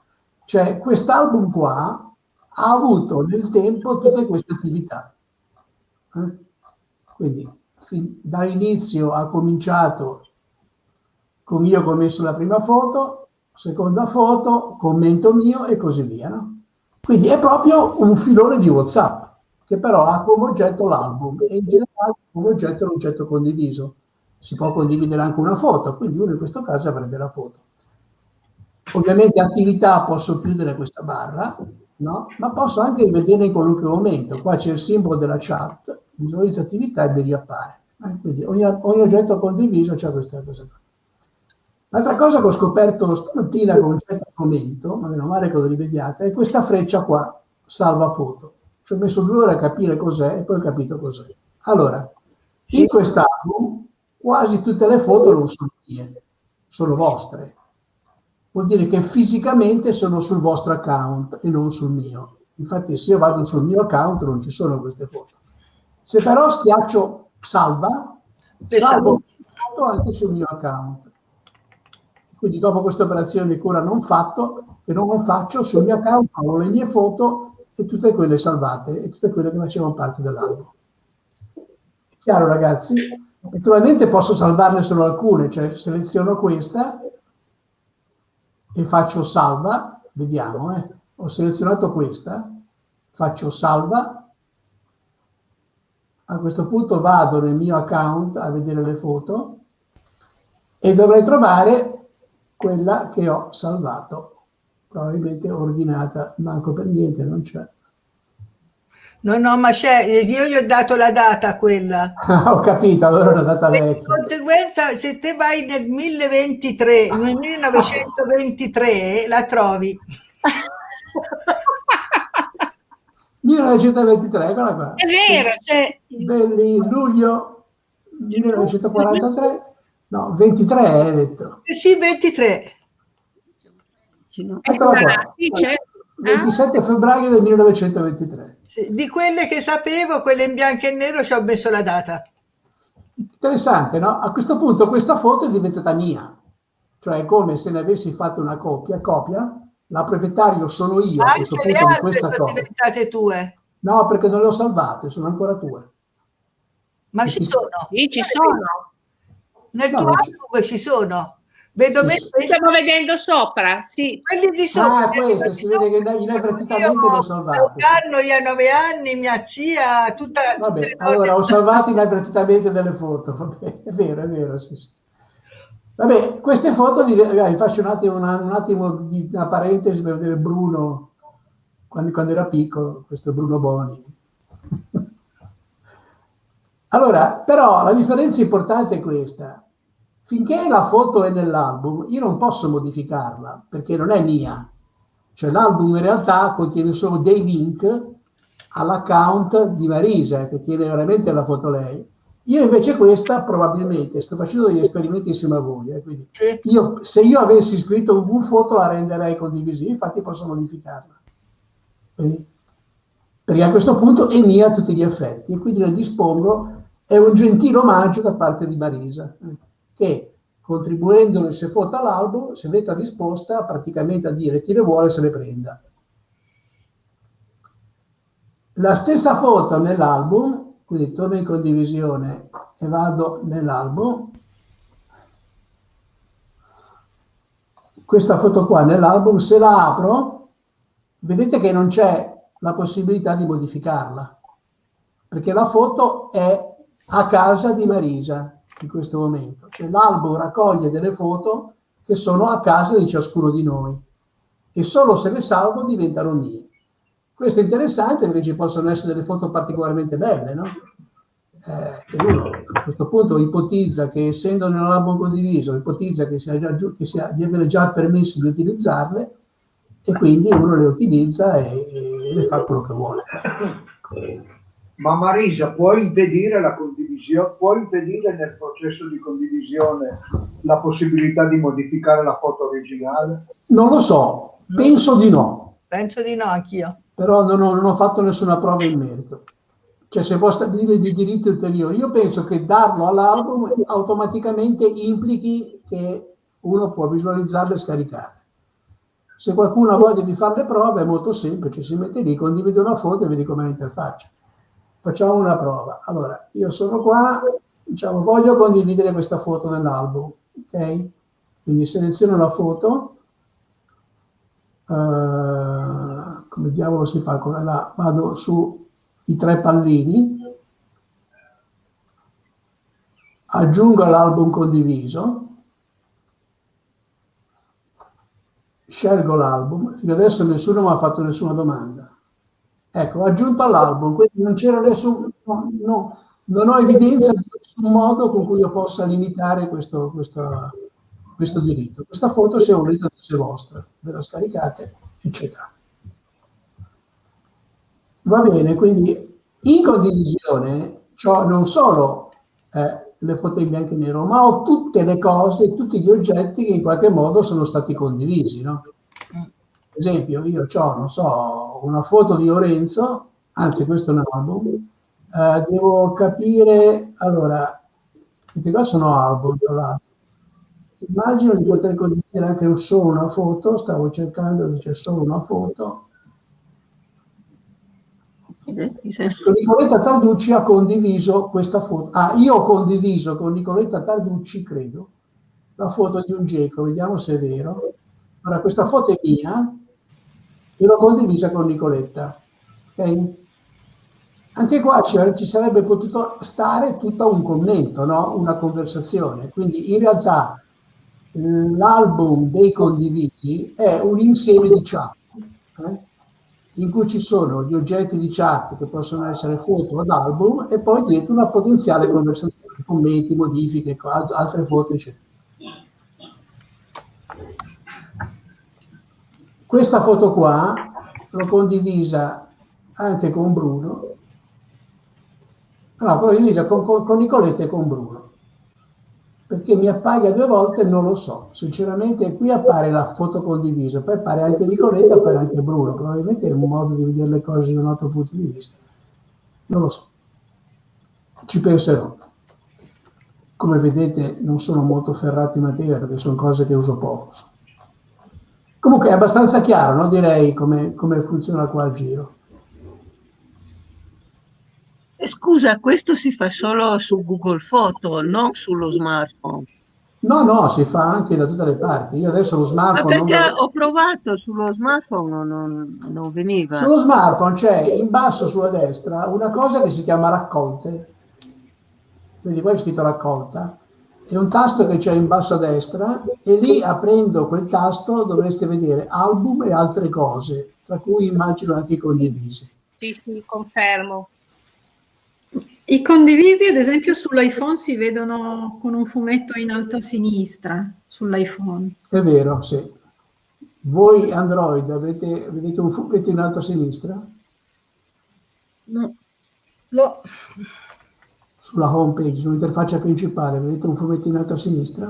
Cioè, quest'album qua ha avuto nel tempo tutte queste attività eh? Quindi dall'inizio ha cominciato con io messo la prima foto, seconda foto, commento mio e così via. No? Quindi è proprio un filone di WhatsApp che però ha come oggetto l'album e in generale come oggetto l'oggetto condiviso. Si può condividere anche una foto, quindi uno in questo caso avrebbe la foto. Ovviamente attività posso chiudere questa barra, no? ma posso anche rivedere in qualunque momento. Qua c'è il simbolo della chat, visualizza attività e mi riappare. Eh? Quindi ogni, ogni, oggetto condiviso c'è questa cosa qua. L'altra cosa che ho scoperto stamattina con un certo commento, ma meno male che lo rivediate, è questa freccia qua, salva foto. Ci ho messo due ore a capire cos'è e poi ho capito cos'è. Allora, in quest'album quasi tutte le foto non sono mie, sono vostre vuol dire che fisicamente sono sul vostro account e non sul mio. Infatti se io vado sul mio account non ci sono queste foto. Se però schiaccio salva, salvo anche sul mio account. Quindi dopo questa operazione che ora non fatto, che non faccio, sul mio account ho le mie foto e tutte quelle salvate e tutte quelle che facevano parte dell'album. Chiaro ragazzi? Naturalmente posso salvarne solo alcune, cioè seleziono questa e faccio salva, vediamo, eh. ho selezionato questa, faccio salva, a questo punto vado nel mio account a vedere le foto e dovrei trovare quella che ho salvato, probabilmente ordinata, manco per niente, non c'è. No, no, ma c'è, io gli ho dato la data quella. ho capito, allora è una data vecchia. Di conseguenza, se te vai nel 1023, nel 1923, la trovi. 1923, eccola qua. È vero, cioè... Belli, luglio 1943, no, 23 hai detto. Eh sì, 23. Eccola qua. Sì, c'è. 27 febbraio del 1923. Sì, di quelle che sapevo, quelle in bianco e nero, ci ho messo la data. Interessante, no? A questo punto questa foto è diventata mia, cioè è come se ne avessi fatto una copia, copia, la proprietario sono io a questo punto di questa sono copia. diventate tue? No, perché non le ho salvate, sono ancora tue. Ma ci sono? Sì, ci sono. Nel no, tuo album ci sono. Vedo me Stiamo vedendo sopra, sì. Quelli di sopra. Ah, questo, si vede che inavvertitamente l'ho salvato. Io a nove anni, mia zia, tutta la... Vabbè, allora ho salvato inavvertitamente delle foto, vabbè, è vero, è vero, sì, sì. Vabbè, queste foto, vi faccio un attimo, una, un attimo di una parentesi per vedere Bruno, quando, quando era piccolo, questo è Bruno Boni. Allora, però la differenza importante è questa finché la foto è nell'album, io non posso modificarla perché non è mia. Cioè l'album in realtà contiene solo dei link all'account di Marisa, che tiene veramente la foto lei. Io invece questa probabilmente sto facendo degli esperimenti insieme a voi. Eh, quindi io, se io avessi scritto un foto la renderei condivisiva, infatti posso modificarla. Quindi, perché a questo punto è mia a tutti gli effetti e quindi la dispongo, è un gentile omaggio da parte di Marisa. Che contribuendo se foto all'album se metta disposta praticamente a dire chi le vuole se le prenda. La stessa foto nell'album, quindi torno in condivisione e vado nell'album, questa foto qua nell'album, se la apro, vedete che non c'è la possibilità di modificarla, perché la foto è a casa di Marisa, in questo momento. Cioè l'albo raccoglie delle foto che sono a casa di ciascuno di noi e solo se le salvo diventano mie. Questo è interessante perché ci possono essere delle foto particolarmente belle, no? eh, uno a questo punto ipotizza che essendo nell'album condiviso, ipotizza che sia già giù, che sia, di avere già il permesso di utilizzarle e quindi uno le utilizza e, e le fa quello che vuole. Ma Marisa, puoi impedire la condivisione, puoi impedire nel processo di condivisione la possibilità di modificare la foto originale? Non lo so, penso di no. Penso di no anch'io. Però non ho, non ho fatto nessuna prova in merito. Cioè se può stabilire di diritti ulteriori. Io penso che darlo all'album automaticamente implichi che uno può visualizzarlo e scaricare. Se qualcuno ha voglia di fare le prove è molto semplice, si mette lì, condivide una foto e vedi com'è l'interfaccia. Facciamo una prova. Allora, io sono qua, diciamo, voglio condividere questa foto nell'album, ok? Quindi seleziono la foto, uh, come diavolo si fa? Là, vado sui tre pallini, aggiungo all'album condiviso, scelgo l'album, fino adesso nessuno mi ha fatto nessuna domanda. Ecco, aggiunto all'album, quindi non c'era nessun, no, no, non ho evidenza di nessun modo con cui io possa limitare questo, questo, questo diritto. Questa foto, se volete, è vostra, ve la scaricate, eccetera. Va bene, quindi in condivisione ho non solo eh, le foto in bianco e nero, ma ho tutte le cose, tutti gli oggetti che in qualche modo sono stati condivisi, no? Esempio, io ho, non so, una foto di Lorenzo, anzi questo è un album, eh, devo capire, allora, questi qua sono album, tra l'altro. Immagino di poter condividere anche solo una foto, stavo cercando, dice solo una foto. Nicoletta Tarducci ha condiviso questa foto. Ah, io ho condiviso con Nicoletta Tarducci, credo, la foto di un geco, vediamo se è vero. Ora, questa foto è mia, e l'ho condivisa con Nicoletta. Okay? Anche qua ci sarebbe potuto stare tutto un commento, no? una conversazione. Quindi in realtà l'album dei condivisi è un insieme di chat eh? in cui ci sono gli oggetti di chat che possono essere foto ad album e poi dietro una potenziale conversazione, commenti, modifiche, altre foto, eccetera. Questa foto qua l'ho condivisa anche con Bruno, no, condivisa con, con, con Nicoletta e con Bruno, perché mi appaia due volte non lo so, sinceramente qui appare la foto condivisa, poi appare anche Nicoletta, appare anche Bruno, probabilmente è un modo di vedere le cose da un altro punto di vista, non lo so, ci penserò. Come vedete non sono molto ferrato in materia perché sono cose che uso poco. Comunque è abbastanza chiaro, no? direi, come, come funziona qua il giro. Eh, scusa, questo si fa solo su Google Foto, non sullo smartphone. No, no, si fa anche da tutte le parti. Io adesso lo smartphone... Ma perché non... ho provato sullo smartphone, non, non veniva. Sullo smartphone c'è in basso sulla destra una cosa che si chiama raccolte. Vedi, qua è scritto raccolta è un tasto che c'è in basso a destra e lì aprendo quel tasto dovreste vedere album e altre cose, tra cui immagino anche i condivisi. Sì, sì, confermo. I condivisi, ad esempio, sull'iPhone si vedono con un fumetto in alto a sinistra, sull'iPhone. È vero, sì. Voi Android avete, vedete un fumetto in alto a sinistra? No. No sulla home page, sull'interfaccia principale, vedete un fumetto in alto a sinistra?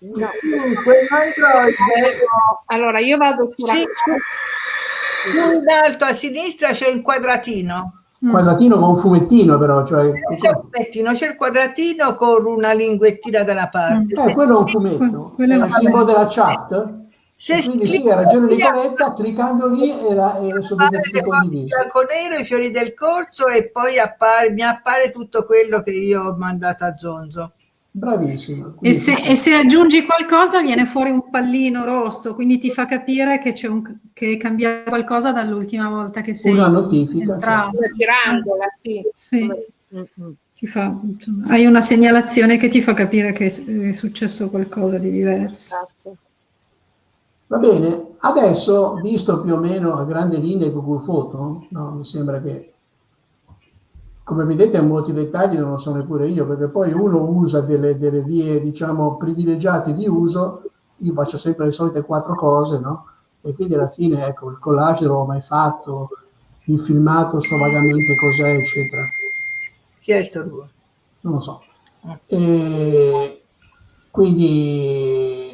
No. Allora io vado su sì, più in alto a sinistra c'è un quadratino. Mm. Quadratino con un fumettino però, cioè... C'è un fumettino, c'è il quadratino con una linguettina dalla parte. Eh, quello è un fumetto, quello è il simbolo della chat. Se quindi sì, ha ragione Nicoletta, cliccando lì era, era soddisfatto condiviso. bianco nero, i fiori del corso e poi appare, mi appare tutto quello che io ho mandato a Zonzo. Bravissimo. E se, e se, aggiungi qualcosa viene fuori un pallino rosso, quindi ti fa capire che, c'è un, che è cambiato qualcosa dall'ultima volta che sei Una notifica. Certo. Girandola, sì. sì. Fa, insomma, hai una segnalazione che ti fa capire che è successo qualcosa di diverso. Esatto. Va bene, adesso, visto più o meno a grandi linee Google Foto, no, mi sembra che come vedete molti dettagli non lo so neppure io, perché poi uno usa delle, delle vie, diciamo, privilegiate di uso, io faccio sempre le solite quattro cose, no? E quindi alla fine, ecco, il collage non l'ho mai fatto, il filmato so vagamente cos'è, eccetera. Chi è sto due? Non lo so. E quindi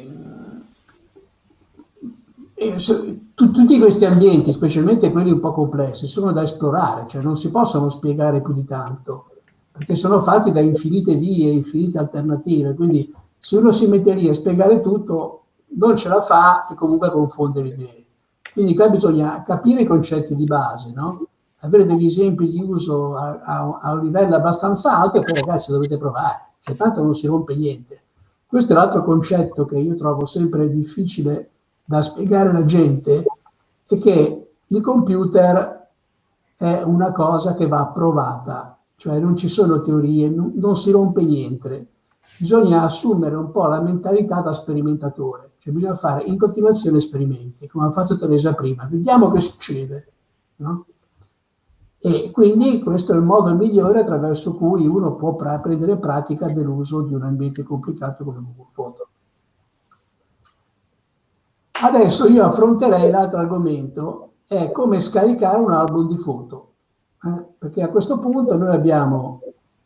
e tu- tutti questi ambienti, specialmente quelli un po' complessi, sono da esplorare, cioè non si possono spiegare più di tanto, perché sono fatti da infinite vie, infinite alternative, quindi se uno si mette lì a spiegare tutto, non ce la fa e comunque confonde le idee. Quindi qua bisogna capire i concetti di base, no? avere degli esempi di uso a, a- a un livello abbastanza alto e poi ragazzi dovete provare, cioè tanto non si rompe niente. Questo è l'altro concetto che io trovo sempre difficile da spiegare alla gente, è che il computer è una cosa che va provata, cioè non ci sono teorie, non, si rompe niente. Bisogna assumere un po' la mentalità da sperimentatore, cioè bisogna fare in continuazione esperimenti, come ha fatto Teresa prima, vediamo che succede. No? E quindi questo è il modo migliore attraverso cui uno può prendere pratica dell'uso di un ambiente complicato come Google Photo. Adesso io affronterei l'altro argomento, è come scaricare un album di foto, eh? perché a questo punto noi abbiamo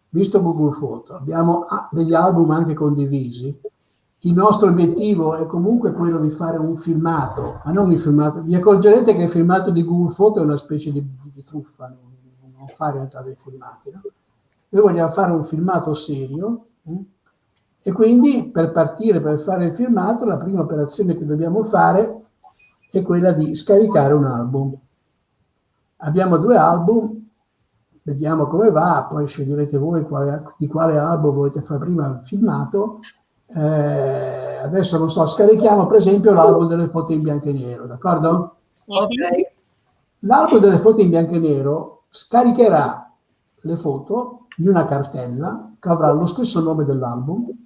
visto Google Photo, abbiamo ah, degli album anche condivisi, il nostro obiettivo è comunque quello di fare un filmato, ma non il filmato, vi accorgerete che il filmato di Google Photo è una specie di, di, di truffa, non, non fa in realtà dei filmati, no? Noi vogliamo fare un filmato serio, eh? E quindi per partire, per fare il filmato, la prima operazione che dobbiamo fare è quella di scaricare un album. Abbiamo due album, vediamo come va, poi sceglierete voi quale, di quale album volete fare prima il filmato. Eh, adesso non so, scarichiamo per esempio l'album delle foto in bianco e nero, d'accordo? Ok. L'album delle foto in bianco e nero scaricherà le foto in una cartella che avrà lo stesso nome dell'album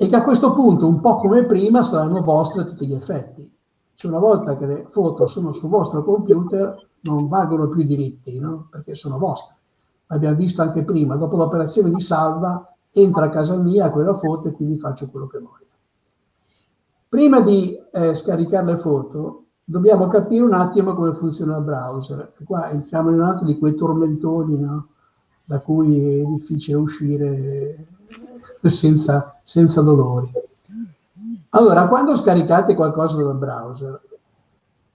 e che a questo punto, un po' come prima, saranno vostre a tutti gli effetti. Cioè una volta che le foto sono sul vostro computer, non valgono più i diritti, no? perché sono vostre. L'abbiamo visto anche prima, dopo l'operazione di salva, entra a casa mia quella foto e quindi faccio quello che voglio. Prima di eh, scaricare le foto, dobbiamo capire un attimo come funziona il browser. Qua entriamo in un altro di quei tormentoni no? da cui è difficile uscire senza, senza dolori. Allora, quando scaricate qualcosa dal browser,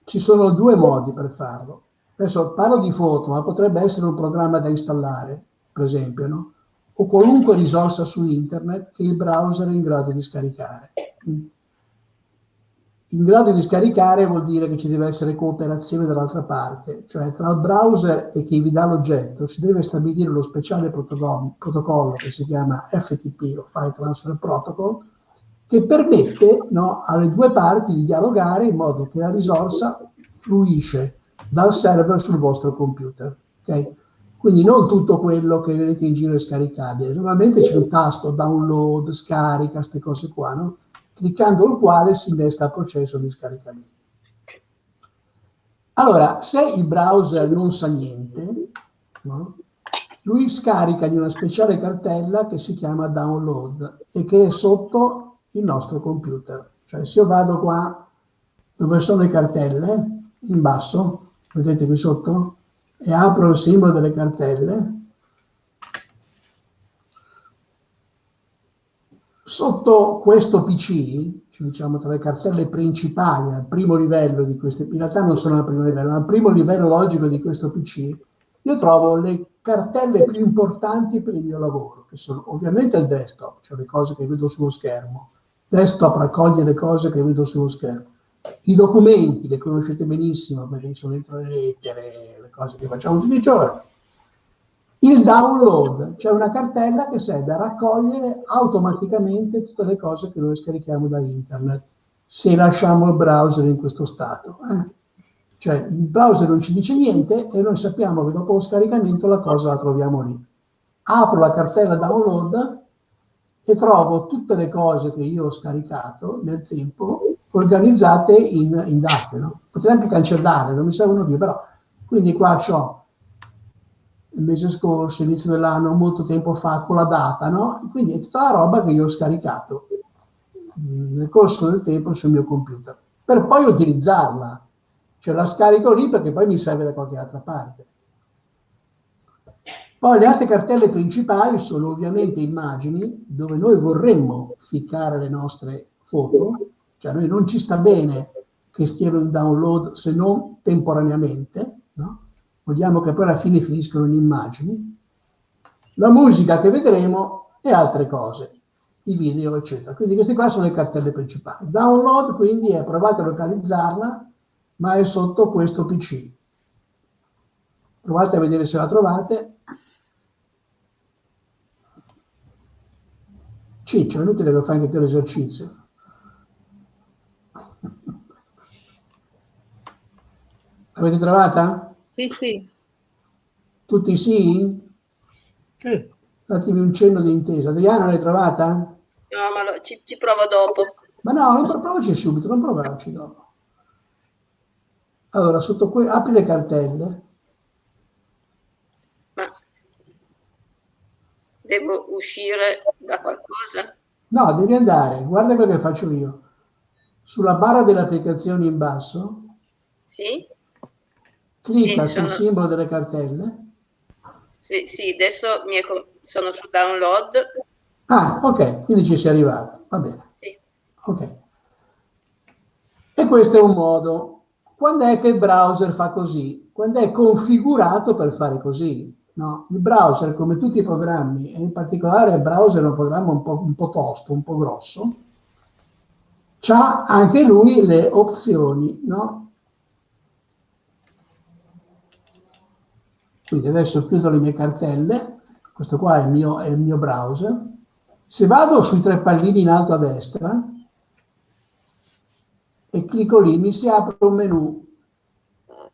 ci sono due modi per farlo. Adesso parlo di foto, ma potrebbe essere un programma da installare, per esempio, no? o qualunque risorsa su internet che il browser è in grado di scaricare. In grado di scaricare vuol dire che ci deve essere cooperazione dall'altra parte, cioè tra il browser e chi vi dà l'oggetto si deve stabilire lo speciale protocollo, che si chiama FTP, o File Transfer Protocol, che permette no, alle due parti di dialogare in modo che la risorsa fluisce dal server sul vostro computer. Okay? Quindi non tutto quello che vedete in giro è scaricabile. Normalmente c'è un tasto download, scarica, queste cose qua, no? Cliccando il quale si innesca il processo di scaricamento. Allora, se il browser non sa niente, no? lui scarica in una speciale cartella che si chiama download e che è sotto il nostro computer. Cioè se io vado qua dove sono le cartelle, in basso, vedete qui sotto, e apro il simbolo delle cartelle, Sotto questo PC, cioè diciamo tra le cartelle principali al primo livello di queste, in realtà non sono al primo livello, ma al primo livello logico di questo PC, io trovo le cartelle più importanti per il mio lavoro, che sono ovviamente il desktop, cioè le cose che vedo sullo schermo. Desktop raccoglie le cose che vedo sullo schermo. I documenti, li conoscete benissimo perché sono dentro le lettere, le cose che facciamo tutti i giorni il download, cioè una cartella che serve a raccogliere automaticamente tutte le cose che noi scarichiamo da internet, se lasciamo il browser in questo stato. Eh? Cioè il browser non ci dice niente e noi sappiamo che dopo lo scaricamento la cosa la troviamo lì. Apro la cartella download e trovo tutte le cose che io ho scaricato nel tempo organizzate in, in date. No? Potrei anche cancellare, non mi servono più, però quindi qua ho il mese scorso, inizio dell'anno, molto tempo fa, con la data, no? Quindi è tutta la roba che io ho scaricato mm, nel corso del tempo sul mio computer, per poi utilizzarla. Cioè la scarico lì perché poi mi serve da qualche altra parte. Poi le altre cartelle principali sono ovviamente immagini, dove noi vorremmo ficcare le nostre foto, cioè a noi non ci sta bene che stiano in download se non temporaneamente? Vogliamo che poi alla fine finiscono in immagini, la musica che vedremo e altre cose, i video eccetera. Quindi queste qua sono le cartelle principali. Download quindi è provate a localizzarla, ma è sotto questo PC. Provate a vedere se la trovate. Ciccio, è inutile che fai anche te l'esercizio. L'avete trovata? Sì, sì. Tutti sì? Sì. Fatemi un cenno di intesa. Adriana l'hai trovata? No, ma lo- ci, ci provo dopo. Ma no, non provaci subito, non provarci dopo. Allora, sotto qui, apri le cartelle. Ma devo uscire da qualcosa? No, devi andare, guarda quello che faccio io. Sulla barra delle applicazioni in basso, Sì? Clicca Sì, sul sono- simbolo delle cartelle. Sì, sì, adesso sono su download. Ah, ok, quindi ci sei arrivato. Va bene. Sì. Ok. E questo è un modo. Quando è che il browser fa così? Quando è configurato per fare così. No? Il browser, come tutti i programmi, e in particolare il browser è un programma un po', un po' tosto, un po' grosso, ha anche lui le opzioni, no? Quindi adesso chiudo le mie cartelle, questo qua è il mio, è il mio browser. Se vado sui tre pallini in alto a destra e clicco lì, mi si apre un menu.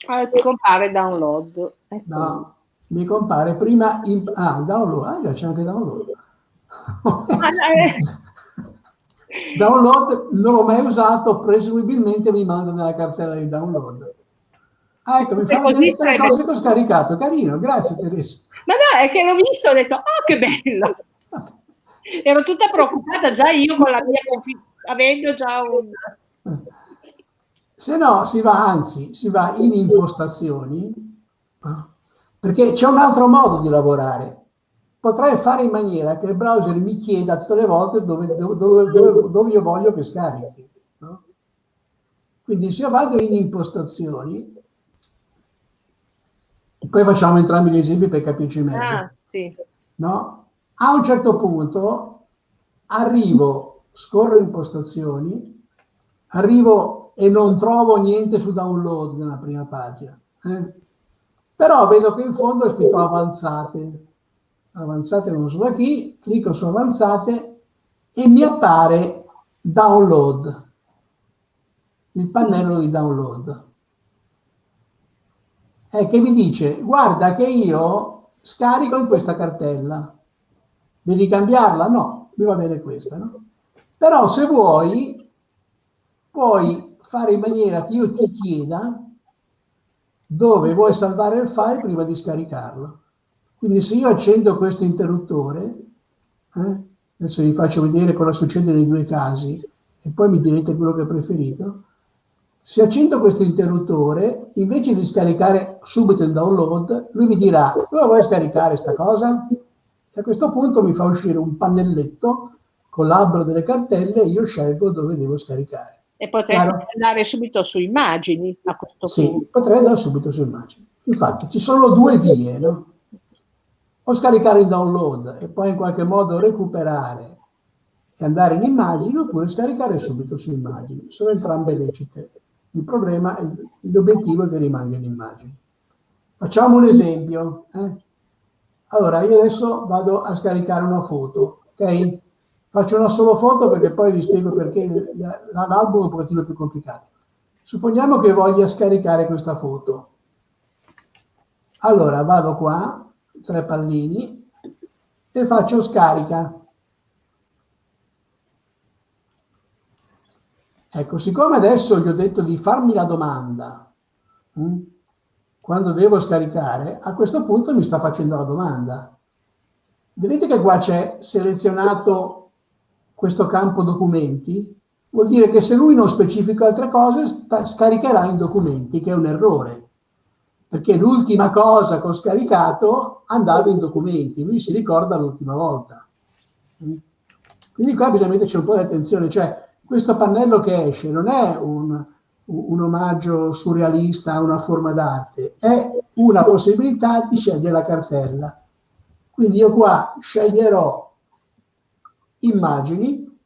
Ah, ti compare download. Ecco. No, mi compare prima in, ah, download, ah, c'è anche download. Eh, download non l'ho mai usato, presumibilmente mi manda nella cartella di download. Ah, ecco, mi fa così sarebbe- cose che ho scaricato, carino, grazie Teresa. Ma no, è che l'ho visto e ho detto, oh che bello. Ero tutta preoccupata già io con la mia config- avendo già un... Se no, si va, anzi, si va in impostazioni, perché c'è un altro modo di lavorare. Potrei fare in maniera che il browser mi chieda tutte le volte dove, dove- dove- dove io voglio che scarichi. no? Quindi se io vado in impostazioni, poi facciamo entrambi gli esempi per capirci meglio Ah, sì. no? A un certo punto arrivo, scorro impostazioni, arrivo e non trovo niente su download nella prima pagina. eh. Però vedo che in fondo è scritto avanzate. Avanzate non so da chi, clicco su avanzate e mi appare download, il pannello di download. È che mi dice, guarda che io scarico in questa cartella. Devi cambiarla? No, mi va bene questa, no? Però se vuoi, puoi fare in maniera che io ti chieda dove vuoi salvare il file prima di scaricarlo. Quindi se io accendo questo interruttore, eh, adesso vi faccio vedere cosa succede nei due casi e poi mi direte quello che preferito. Se accendo questo interruttore, invece di scaricare subito il download, lui mi dirà, dove vuoi scaricare sta cosa? E a questo punto mi fa uscire un pannelletto con l'albero delle cartelle e io scelgo dove devo scaricare. E potresti Chiaro? andare subito su immagini a questo Sì, punto. potrei andare subito su immagini. Infatti ci sono due vie, no? O scaricare il download e poi in qualche modo recuperare e andare in immagini oppure scaricare subito su immagini. Sono entrambe lecite. Il problema, è l'obiettivo che rimanga in immagini. Facciamo un esempio. eh. Allora, io adesso vado a scaricare una foto, ok? Faccio una solo foto perché poi vi spiego perché la- la- l'album è un pochettino più complicato. Supponiamo che voglia scaricare questa foto. Allora vado qua, tre pallini, e faccio scarica. Ecco, siccome adesso gli ho detto di farmi la domanda, mm, quando devo scaricare, a questo punto mi sta facendo la domanda. Vedete che qua c'è selezionato questo campo documenti? Vuol dire che se lui non specifica altre cose, sta, scaricherà in documenti, che è un errore. Perché l'ultima cosa che ho scaricato andava in documenti, lui si ricorda l'ultima volta. Quindi qua bisogna metterci un po' di attenzione, cioè questo pannello che esce non è un, un omaggio surrealista a una forma d'arte, è una possibilità di scegliere la cartella. Quindi io qua sceglierò immagini,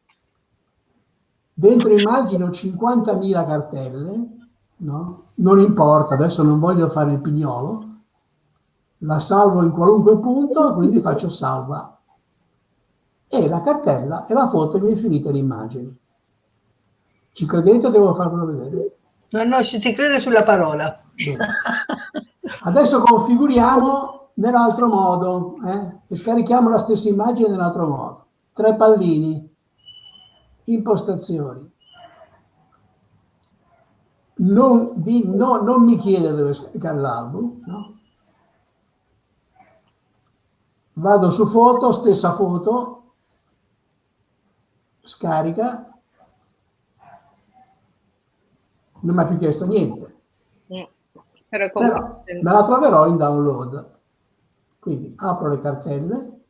dentro immagini ho 50.000 cartelle, no? non importa, adesso non voglio fare il pignolo, la salvo in qualunque punto, quindi faccio salva. E la cartella e la foto mi è finita in immagini. Ci credete o devo farvelo vedere? No, no, ci si crede sulla parola. Bene. Adesso configuriamo nell'altro modo eh? e scarichiamo la stessa immagine nell'altro modo. Tre pallini, impostazioni. Non, di, no, non mi chiede dove scaricare l'album, no? vado su foto, stessa foto, scarica, non mi ha più chiesto niente. Però, Però me la troverò in download. Quindi apro le cartelle,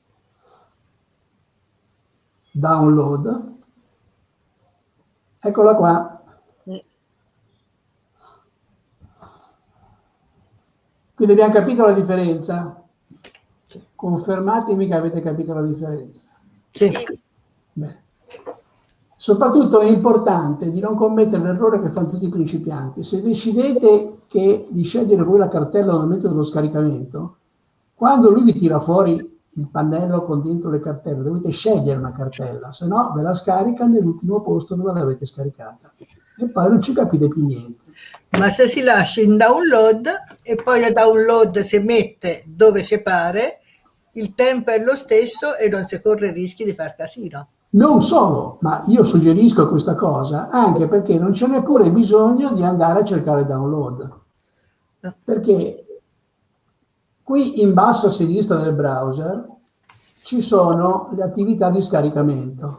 download, eccola qua. Quindi abbiamo capito la differenza? Confermatemi che avete capito la differenza. Sì. Bene. Soprattutto è importante di non commettere l'errore che fanno tutti i principianti. Se decidete che, di scegliere voi la cartella al momento dello scaricamento, quando lui vi tira fuori il pannello con dentro le cartelle, dovete scegliere una cartella, se no ve la scarica nell'ultimo posto dove l'avete scaricata. E poi non ci capite più niente. Ma se si lascia in download e poi la download si mette dove ci pare, il tempo è lo stesso e non si corre rischi di far casino. Non solo, ma io suggerisco questa cosa anche perché non c'è neppure bisogno di andare a cercare download. Perché qui in basso a sinistra del browser ci sono le attività di scaricamento.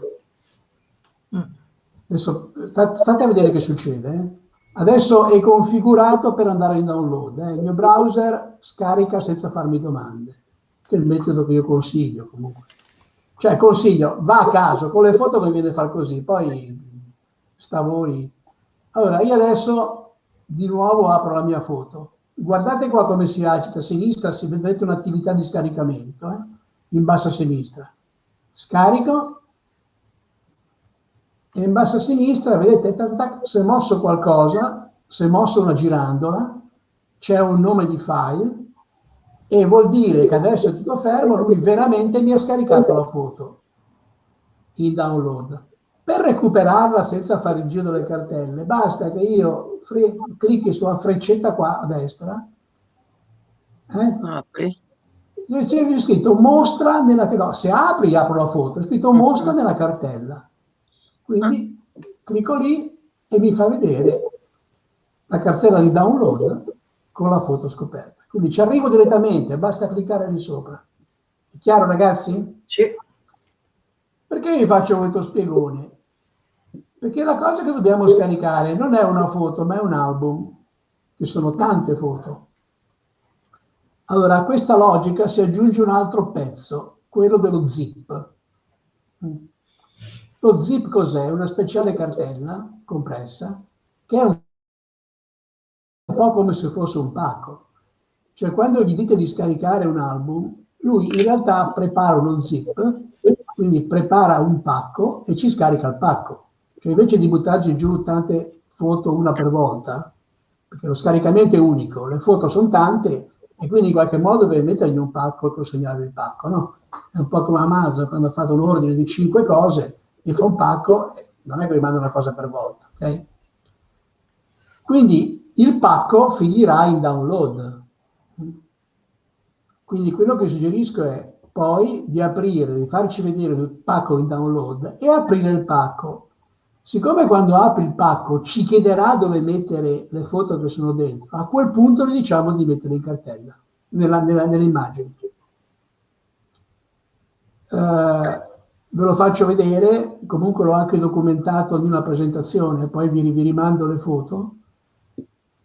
Adesso state a vedere che succede. Eh? Adesso è configurato per andare in download. Eh? Il mio browser scarica senza farmi domande, che è il metodo che io consiglio comunque. Cioè consiglio, va a caso, con le foto conviene far così, poi sta voi. Allora, io adesso di nuovo apro la mia foto. Guardate qua come si agita a sinistra, si vedete un'attività di scaricamento, eh? in basso a sinistra. Scarico, e in basso a sinistra, vedete, tac, tac, se mosso qualcosa, se mosso una girandola, c'è un nome di file, e vuol dire che adesso è tutto fermo, lui veramente mi ha scaricato la foto in download. Per recuperarla senza fare il giro delle cartelle, basta che io clicchi sulla freccetta qua a destra, eh? Apri. c'è scritto mostra nella no, se apri apro la foto, è scritto mostra nella cartella. Quindi clicco lì e mi fa vedere la cartella di download con la foto scoperta. Quindi ci arrivo direttamente, basta cliccare lì sopra. È chiaro ragazzi? Sì. Perché vi faccio questo spiegone? Perché la cosa che dobbiamo scaricare non è una foto, ma è un album, che sono tante foto. Allora, a questa logica si aggiunge un altro pezzo, quello dello zip. Lo zip cos'è? Una speciale cartella compressa che è un po' come se fosse un pacco. Cioè quando gli dite di scaricare un album, lui in realtà prepara uno zip, quindi prepara un pacco e ci scarica il pacco. Cioè invece di buttarci giù tante foto una per volta, perché lo scaricamento è unico, le foto sono tante e quindi in qualche modo deve mettergli un pacco e consegnargli il pacco, no? È un po' come Amazon quando ha fatto un ordine di cinque cose e fa un pacco, non è che rimanda una cosa per volta, ok? Quindi il pacco finirà in download, quindi quello che suggerisco è poi di aprire, di farci vedere il pacco in download e aprire il pacco. Siccome quando apri il pacco ci chiederà dove mettere le foto che sono dentro, a quel punto le diciamo di mettere in cartella, nella, nella, nelle immagini. Uh, ve lo faccio vedere, comunque l'ho anche documentato in una presentazione, poi vi, vi rimando le foto.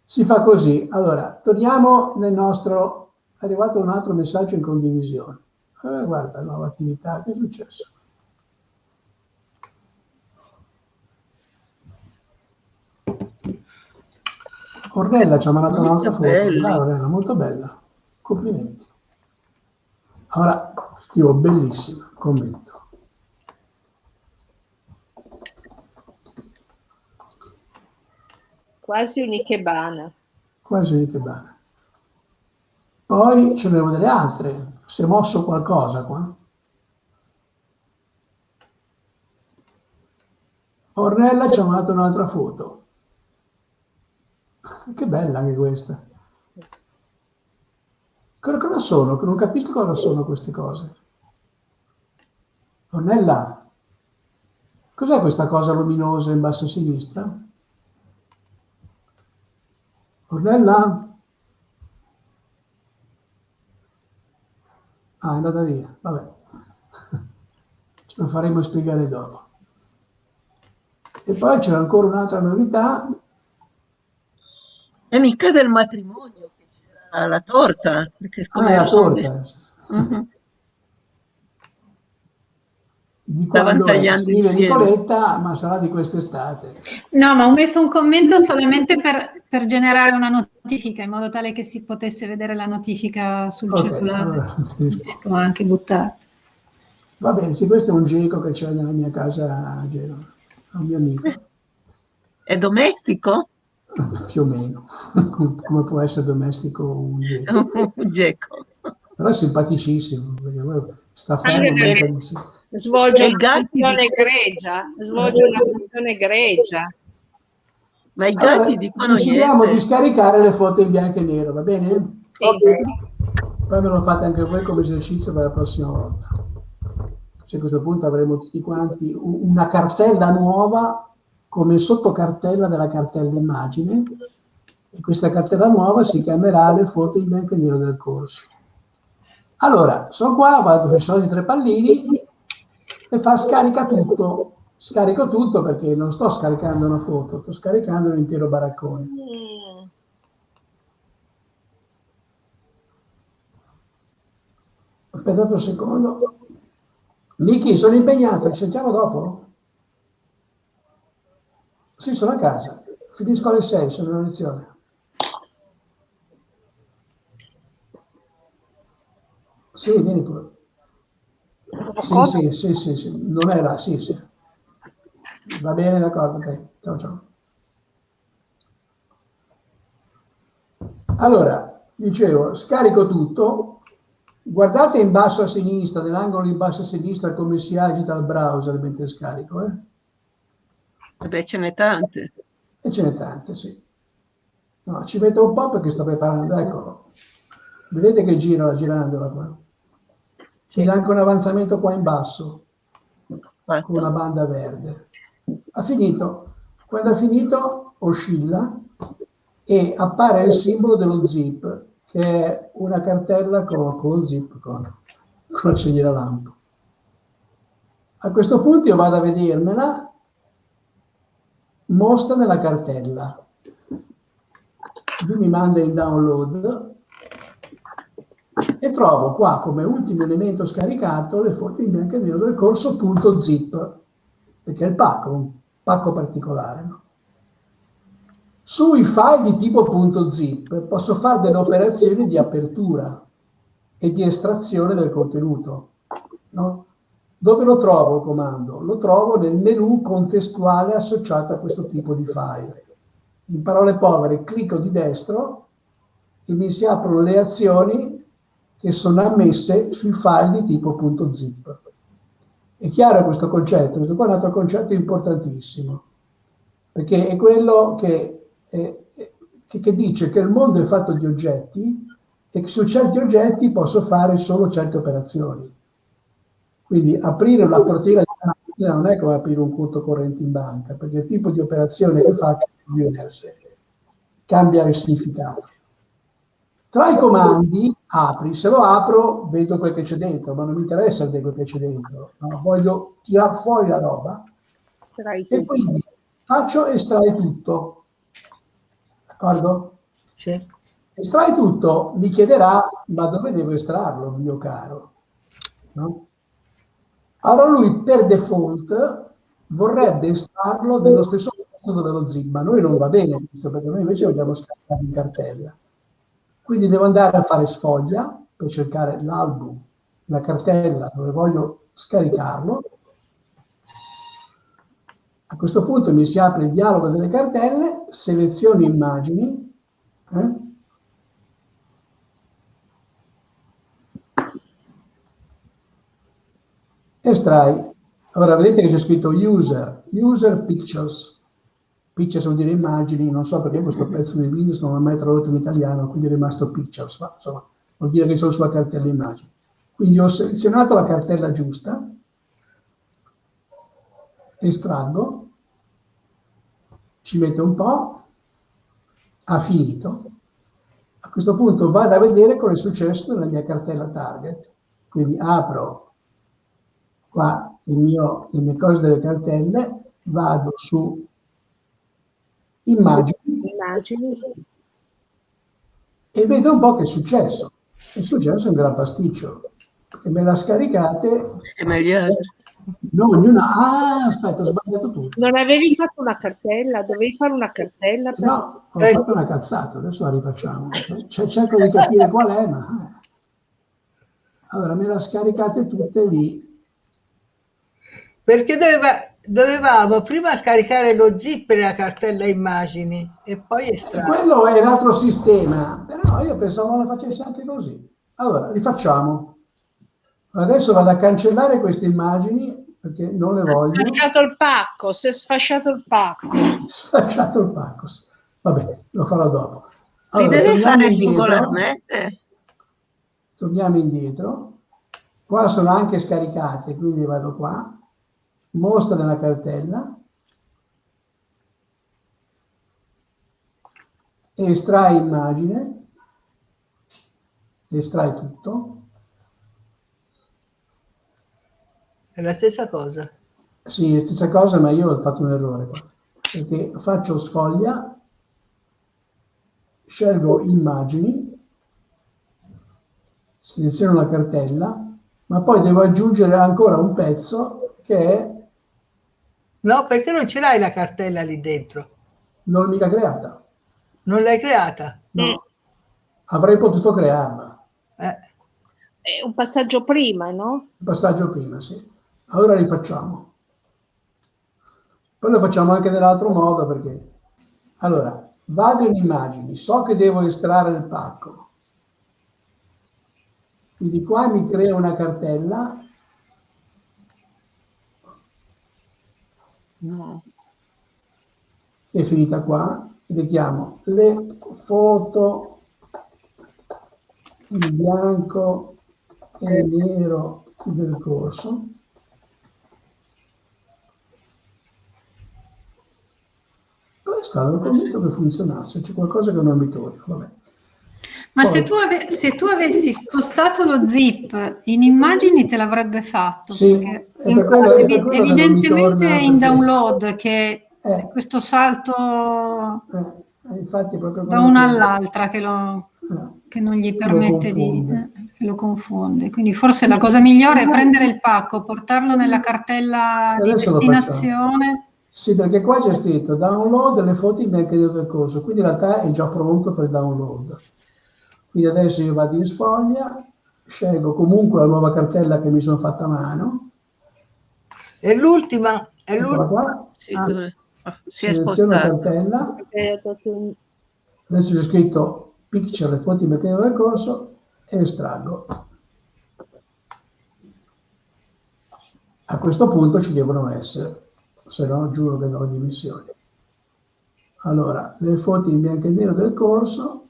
Si fa così. Allora, torniamo nel nostro... È arrivato un altro messaggio in condivisione. Eh, guarda, nuova attività, che è successo? Ornella ci ha mandato un'altra foto. Dai, Ornella, molto bella. Complimenti. Ora scrivo bellissima, commento. Quasi un'ikebana. Quasi un'ikebana. Poi ce ne devo delle altre. Si è mosso qualcosa qua? Ornella ci ha mandato un'altra foto. Che bella anche questa. Cosa sono? Non capisco cosa sono queste cose. Ornella, cos'è questa cosa luminosa in basso a sinistra? Ornella? Ah, è andata via, vabbè. Ce lo faremo spiegare dopo. E poi c'è ancora un'altra novità e mica del matrimonio, che c'era la torta, perché come ah, la torta. Uh-huh. Di Stavano tagliando insieme. Nicoletta, ma sarà di quest'estate. No, ma ho messo un commento solamente per, per, generare una notifica, in modo tale che si potesse vedere la notifica sul okay, cellulare. Allora, si può anche buttare. Va bene, sì, questo è un geco che c'è nella mia casa a Genova, un mio amico. È domestico? più o meno, come può essere domestico un geco. un geco. Però è simpaticissimo, perché sta fermo. Svolge una funzione egregia, svolge una funzione egregia. Ma i gatti allora, dicono Decidiamo di scaricare le foto in bianco e nero, va bene? Sì. Okay. Poi me lo fate anche voi come esercizio per la prossima volta. Cioè, a questo punto avremo tutti quanti una cartella nuova come sottocartella della cartella immagine e questa cartella nuova si chiamerà le foto in bianco e nero del corso. Allora, sono qua, vado sui soliti tre pallini e fa scarica tutto. Scarico tutto perché non sto scaricando una foto, sto scaricando l'intero baraccone. Aspettate un secondo. Miki, sono impegnato, ci sentiamo dopo? Sì, sono a casa. Finisco alle 6, sono in lezione. Sì, vieni pure. Sì, sì, sì, sì, sì, non è là, sì, sì. Va bene, d'accordo, ok. Ciao, ciao. Allora, dicevo, scarico tutto. Guardate in basso a sinistra, nell'angolo in basso a sinistra, come si agita il browser mentre scarico, eh? Beh, ce n'è tante. E ce n'è tante, sì. No, ci metto un po' perché sto preparando, eccolo. Vedete che gira girandola qua? C'è anche un avanzamento qua in basso, con una banda verde. Ha finito. Quando ha finito, oscilla e appare il simbolo dello zip, che è una cartella con, con lo zip, con, con la cegliera lampo. A questo punto io vado a vedermela mostra nella cartella. Lui mi manda in download e trovo qua come ultimo elemento scaricato le foto in bianco e nero del corso .zip, perché è il pacco, un pacco particolare. No? Sui file di tipo .zip posso fare delle operazioni di apertura e di estrazione del contenuto. No? Dove lo trovo il comando? Lo trovo nel menu contestuale associato a questo tipo di file. In parole povere, clicco di destro e mi si aprono le azioni che sono ammesse sui file di tipo .zip. È chiaro questo concetto? Questo qua è un altro concetto importantissimo, perché è quello che, è, che, che dice che il mondo è fatto di oggetti e che su certi oggetti posso fare solo certe operazioni. Quindi aprire una cortina di No, non è come aprire un conto corrente in banca, perché il tipo di operazione che faccio è diverso, cambia il significato. Tra i comandi apri, se lo apro vedo quel che c'è dentro, ma non mi interessa vedere quel che c'è dentro, no? voglio tirare fuori la roba e quindi faccio estrae tutto, d'accordo? Sì. Estrai tutto, mi chiederà, ma dove devo estrarlo, mio caro? No? Allora lui per default vorrebbe estrarlo dello stesso posto dove lo zip, ma noi non va bene questo, perché noi invece vogliamo scaricare in cartella. Quindi devo andare a fare sfoglia per cercare l'album, la cartella dove voglio scaricarlo. A questo punto mi si apre il dialogo delle cartelle, seleziono immagini, eh? estrai. Ora vedete che c'è scritto user, user pictures. Pictures vuol dire immagini, non so perché questo pezzo di Windows non l'ha mai tradotto in italiano, quindi è rimasto pictures, ma insomma vuol dire che sono sulla cartella immagini. Quindi ho selezionato la cartella giusta, estraggo, ci metto un po', ha finito. A questo punto vado a vedere cosa è successo nella mia cartella target. Quindi apro qua mio, le mie cose delle cartelle, vado su immagini, Immagini. e vedo un po' che è successo. È successo un gran pasticcio, perché me la scaricate, agli altri. no, ognuna, ah, aspetta, ho sbagliato tutto. Non avevi fatto una cartella? Dovevi fare una cartella? Per... No, ho fatto una cazzata, adesso la rifacciamo. Cioè, cerco di capire qual è, ma... eh. Allora, me la scaricate tutte lì. Perché doveva, dovevamo prima scaricare lo zip nella cartella immagini e poi estrarre. Quello è l'altro sistema, però io pensavo la facessi anche così. Allora, rifacciamo. Adesso vado a cancellare queste immagini perché non le voglio. sfasciato il pacco, si è sfasciato il pacco. Sfasciato il pacco. Va bene, lo farò dopo. Li Allora, devi torniamo fare indietro. singolarmente? Torniamo indietro. Qua sono anche scaricate, quindi vado qua. Mostra nella cartella. Estrai immagine. Estrai tutto. È la stessa cosa. Sì, è stessa cosa, ma io ho fatto un errore qua. Perché faccio sfoglia, scelgo immagini, seleziono la cartella, ma poi devo aggiungere ancora un pezzo che è No, perché non ce l'hai la cartella lì dentro? non mica creata. Non l'hai creata? No. Avrei potuto crearla. Eh. È un passaggio prima, no? Il passaggio prima, sì. Allora rifacciamo. Poi lo facciamo anche nell'altro modo perché... Allora, vado in immagini, so che devo estrarre il pacco. Quindi qua mi creo una cartella No. che è finita qua e le foto in bianco e nero del corso. Sta? Ero convinto che funzionasse, c'è qualcosa che non mi torna. Vabbè. Ma Poi- se tu, se tu avessi spostato lo zip in immagini te l'avrebbe fatto, Sì, in- quello- mi evidentemente è in download che Eh, questo salto eh, da una all'altra che, lo- eh. che non gli Lo permette di... confonde. eh, che lo confonde. Quindi forse la cosa migliore è prendere il pacco, portarlo nella cartella di lo destinazione. Sì, perché qua c'è scritto download le foto in bianco e nero del corso, quindi in realtà è già pronto per download. Quindi adesso io vado in sfoglia, scelgo comunque la nuova cartella che mi sono fatta a mano, E l'ultima, è l'ultima. qua, Sì, Ah. ah, si è spostato. cartella, Eh, adesso c'è scritto picture le foto in bianco e nero del corso e estraggo. A questo punto ci devono essere, se no giuro che do le dimissioni. Allora, le foto in bianco e nero del corso,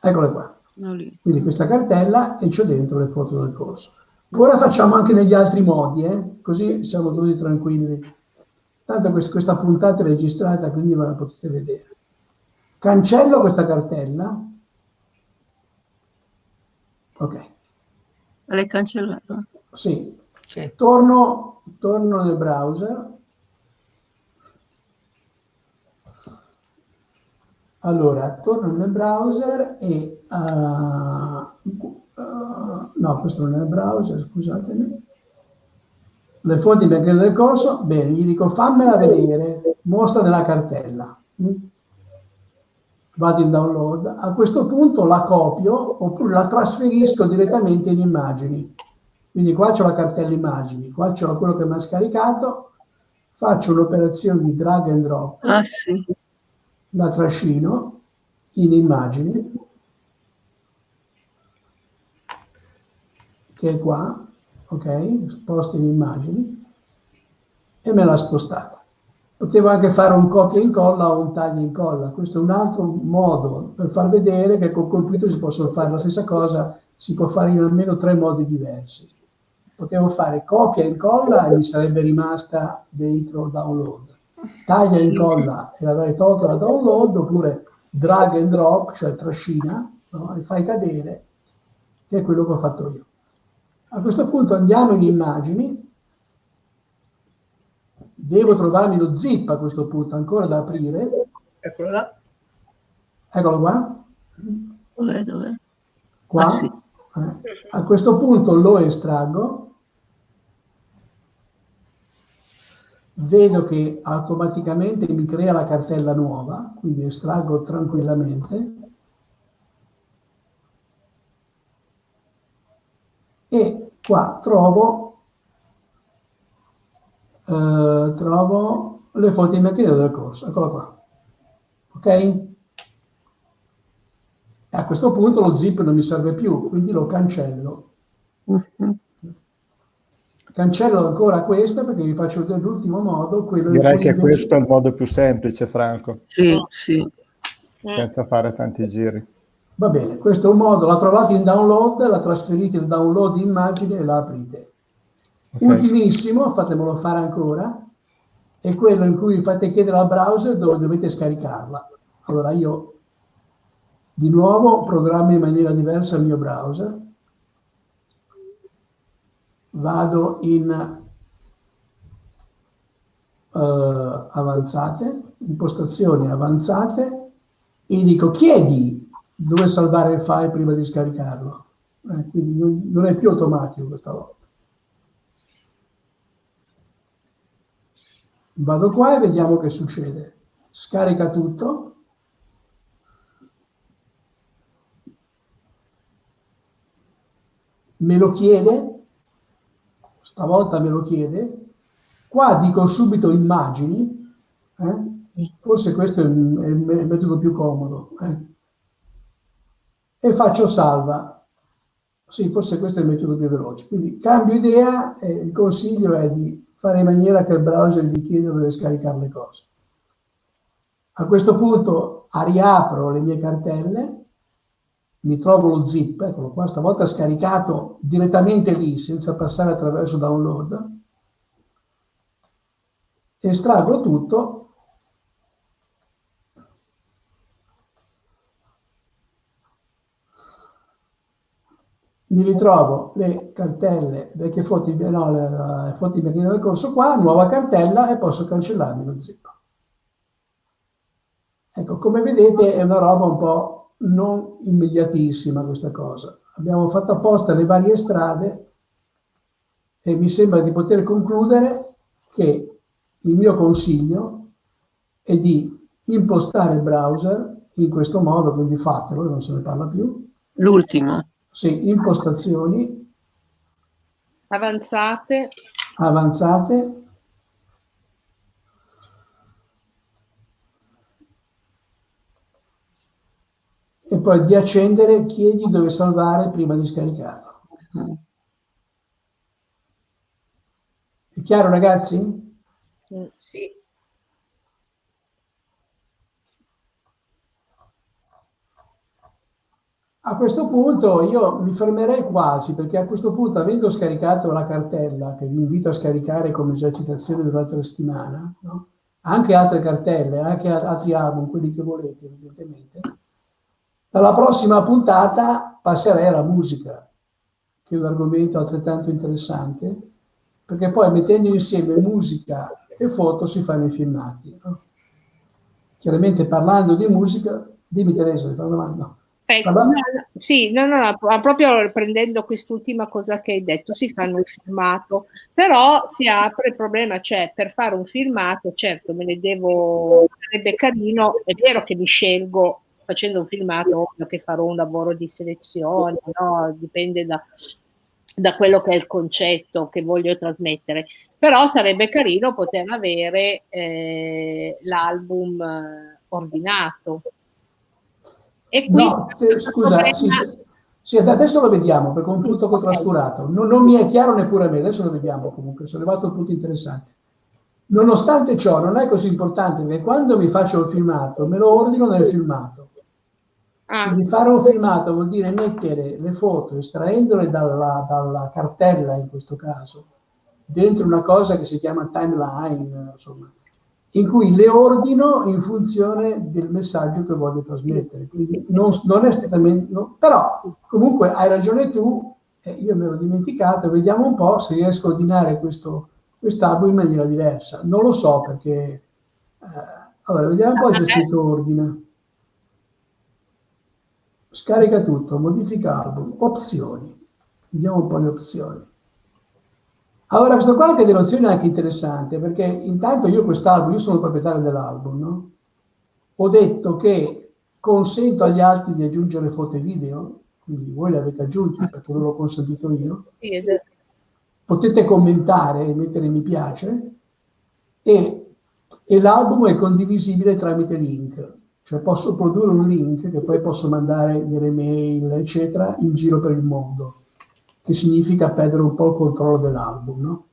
eccole qua. Quindi questa cartella e c'ho dentro le foto del corso. Ora facciamo anche negli altri modi, eh? così siamo tutti tranquilli. Tanto quest- questa puntata è registrata, quindi ve la potete vedere. Cancello questa cartella. Ok, L'hai cancellato? sì. Sì. Torno, torno nel browser. Allora, torno nel browser e... ah, ah, no, questo non è il browser, scusatemi. Le fonti chiedono del corso, bene, gli dico fammela vedere, mostra nella cartella. Mm? Vado in download, a questo punto la copio oppure la trasferisco direttamente in immagini. Quindi qua c'ho la cartella immagini, qua c'ho quello che mi ha scaricato, faccio un'operazione di drag and drop, Ah sì. La trascino in immagini, che è qua, ok? Sposto in immagini e me l'ha spostata. Potevo anche fare un copia e incolla o un taglio e incolla. Questo è un altro modo per far vedere che col computer si possono fare la stessa cosa, si può fare in almeno tre modi diversi. Potevo fare copia e incolla e mi sarebbe rimasta dentro download. Taglia e incolla e l'avrei tolta da download, oppure drag and drop, cioè trascina, no? e fai cadere, che è quello che ho fatto io. A questo punto andiamo in immagini, devo trovarmi lo zip a questo punto, ancora da aprire, Eccolo là. eccolo qua, Dov'è, dov'è? qua. Ah, sì. Eh, A questo punto lo estraggo, vedo che automaticamente mi crea la cartella nuova, quindi estraggo tranquillamente. E qua trovo, eh, trovo le fonti di mercato del corso, eccola qua. Ok? A questo punto lo zip non mi serve più, quindi lo cancello. Mhm. Cancello ancora questo perché vi faccio vedere l'ultimo modo, Direi che invece- questo è il modo più semplice, Franco, Sì, sì. senza fare tanti giri. Va bene, questo è un modo, la trovate in download, la trasferite in download immagine e la aprite. Ok. Ultimissimo, fatemelo fare ancora, è quello in cui fate chiedere al browser dove dovete scaricarla. Allora io di nuovo programmo in maniera diversa il mio browser, vado in eh, avanzate, impostazioni avanzate e dico chiedi dove salvare il file prima di scaricarlo. Eh, quindi non è più automatico questa volta. Vado qua e vediamo che succede. Scarica tutto. Me lo chiede, stavolta me lo chiede. Qua dico subito immagini, eh? forse questo è il, è il me- metodo più comodo. eh. E faccio salva. Sì, forse questo è il metodo più veloce. Quindi cambio idea e il consiglio è di fare in maniera che il browser vi chieda dove scaricare le cose. A questo punto riapro le mie cartelle, mi trovo lo zip, eccolo qua, stavolta scaricato direttamente lì senza passare attraverso download, estraggo tutto mi ritrovo le cartelle vecchie foto, no, le, le foto di del corso qua, nuova cartella e posso cancellarmi lo zip. Ecco, come vedete è una roba un po' non immediatissima questa cosa. Abbiamo fatto apposta le varie strade e mi sembra di poter concludere che il mio consiglio è di impostare il browser in questo modo, quindi fatelo, non se ne parla più. L'ultimo. Sì, impostazioni Avanzate. avanzate. E poi di accendere chiedi dove salvare prima di scaricarlo. È chiaro ragazzi? Sì. A questo punto io mi fermerei quasi, perché a questo punto, avendo scaricato la cartella, che vi invito a scaricare come esercitazione durante la settimana, no? anche altre cartelle, anche altri album, quelli che volete, evidentemente, dalla prossima puntata passerei alla musica, che è un argomento altrettanto interessante, perché poi mettendo insieme musica e foto si fanno i filmati. No? Chiaramente parlando di musica, dimmi Teresa, ti fa una domanda. No, sì, no, no, no, proprio prendendo quest'ultima cosa che hai detto, si fanno il filmato, però si apre il problema, cioè per fare un filmato, certo me ne devo, sarebbe carino, è vero che mi scelgo facendo un filmato, ovvio che farò un lavoro di selezione, no? dipende da, da quello che è il concetto che voglio trasmettere, però sarebbe carino poter avere eh, l'album eh, ordinato e qui no, se, scusa, sì, sì, adesso lo vediamo perché è un punto che ho trascurato. Non, non, mi è chiaro neppure a me, adesso lo vediamo comunque, sono arrivato a un punto interessante. Nonostante ciò, non è così importante perché quando mi faccio il filmato, me lo ordino nel filmato. Ah. Quindi fare un filmato vuol dire mettere le foto, estraendole dalla, dalla cartella in questo caso, dentro una cosa che si chiama timeline, insomma, in cui le ordino in funzione del messaggio che voglio trasmettere. Quindi non, non è strettamente, no, però comunque hai ragione tu, eh, io me l'ho dimenticato, vediamo un po' se riesco a ordinare questo quest'album in maniera diversa. Non lo so perché... Eh, allora, vediamo un po' c'è scritto ordina. Scarica tutto, modifica album, opzioni. Vediamo un po' le opzioni. Allora, questo qua anche delle opzioni è anche interessante, perché intanto io quest'album, io sono il proprietario dell'album, no? Ho detto che consento agli altri di aggiungere foto e video, quindi voi le avete aggiunti perché non l'ho consentito io. Potete commentare e mettere mi piace e, e l'album è condivisibile tramite link, cioè posso produrre un link che poi posso mandare nelle mail, eccetera, in giro per il mondo che significa perdere un po' il controllo dell'album, no?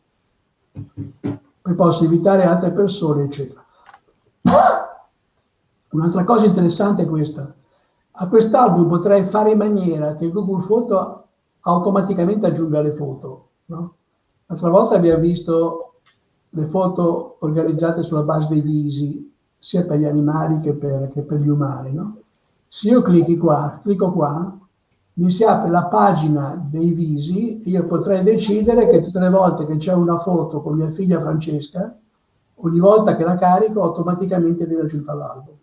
Poi posso invitare altre persone, eccetera. Un'altra cosa interessante è questa. A quest'album potrei fare in maniera che Google Photo automaticamente aggiunga le foto, no? L'altra volta abbiamo visto le foto organizzate sulla base dei visi, sia per gli animali che per, che per gli umani, no? Se io clicchi qua, clicco qua, mi si apre la pagina dei visi, io potrei decidere che tutte le volte che c'è una foto con mia figlia Francesca, ogni volta che la carico automaticamente viene aggiunta all'album.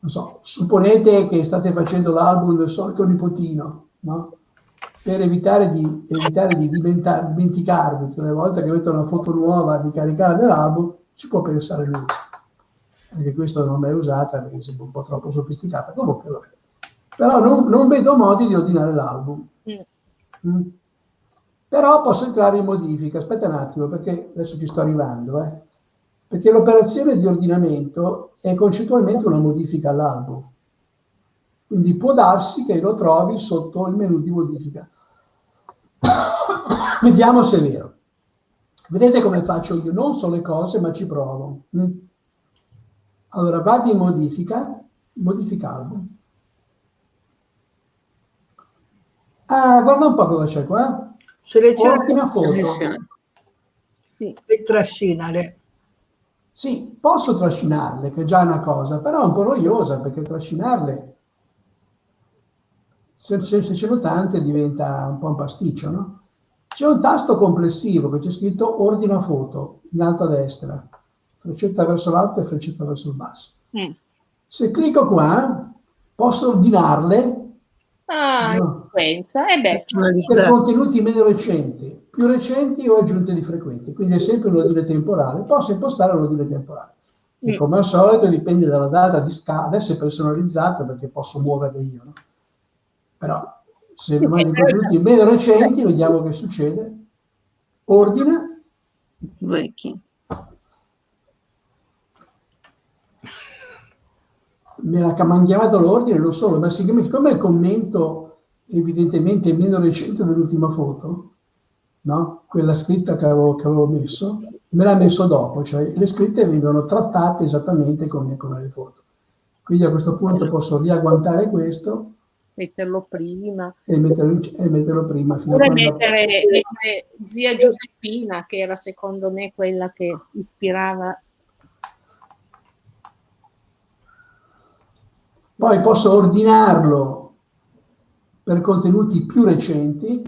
Non so, supponete che state facendo l'album del solito nipotino, no? Per evitare di, evitare di dimenticarvi tutte le volte che avete una foto nuova di caricare dell'album, ci può pensare lui. Anche questo non è usata perché sembra un po' troppo sofisticata. Comunque, vabbè però non, non vedo modi di ordinare l'album. Mm. Mm. Però posso entrare in modifica, aspetta un attimo perché adesso ci sto arrivando, eh. perché l'operazione di ordinamento è concettualmente una modifica all'album. Quindi può darsi che lo trovi sotto il menu di modifica. Vediamo se è vero. Vedete come faccio io? Non so le cose, ma ci provo. Mm. Allora vado in modifica, modifica album. Ah, guarda un po' cosa c'è qua. Seleziona Ottima foto. Sì. E trascinale. Sì, posso trascinarle, che è già una cosa, però è un po' noiosa perché trascinarle, se, se, se ce ne tante, diventa un po' un pasticcio, no? C'è un tasto complessivo che c'è scritto ordina foto in alto a destra, freccetta verso l'alto e freccetta verso il basso. Mm. Se clicco qua, posso ordinarle Ah, no. frequenza. Eh beh, per contenuti meno recenti, più recenti o aggiunte di frequenti, quindi è sempre un ordine temporale. Posso impostare un ordine temporale. E mm. come al solito dipende dalla data di scala, adesso è personalizzato perché posso muovere io, no? Però se mi mandi contenuti meno recenti, vediamo che succede. Ordina. Vecchi. me l'ha cambiato l'ordine, lo so, ma siccome, siccome il commento evidentemente è meno recente dell'ultima foto, no? quella scritta che avevo, che avevo, messo, me l'ha messo dopo, cioè le scritte vengono trattate esattamente come, come le foto. Quindi a questo punto posso riagguantare questo Metterlo prima. e metterlo, e metterlo prima. Oppure mettere, mettere zia Giuseppina, che era secondo me quella che ispirava. Poi posso ordinarlo per contenuti più recenti.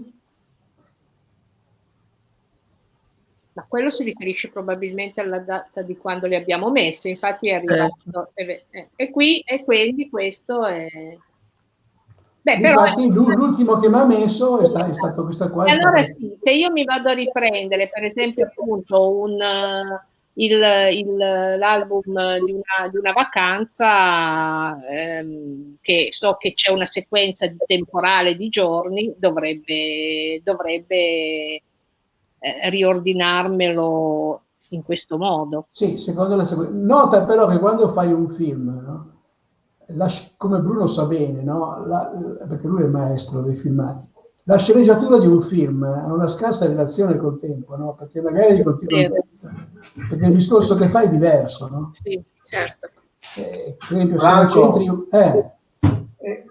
Ma quello si riferisce probabilmente alla data di quando li abbiamo messi, infatti è arrivato. E, e- e qui, e quindi questo è... Beh, però... Infatti l'u- l'ultimo che mi ha messo è, sta- è stato questa qua. Allora stato- sì, se io mi vado a riprendere, per esempio, appunto, un, il- il- l'album di una, di una vacanza, ehm, che so che c'è una sequenza di temporale di giorni, dovrebbe, dovrebbe eh, riordinarmelo in questo modo. Sì, secondo la sequenza. Nota però che quando fai un film, no? La come Bruno sa bene, no? La- perché lui è il maestro dei filmati, la sceneggiatura di un film ha una scarsa relazione col tempo, no? perché magari continua Vero. perché il discorso che fai è diverso. No? Sì. Certo. Eh, per esempio, se lo Franco. centri... Eh, Eh,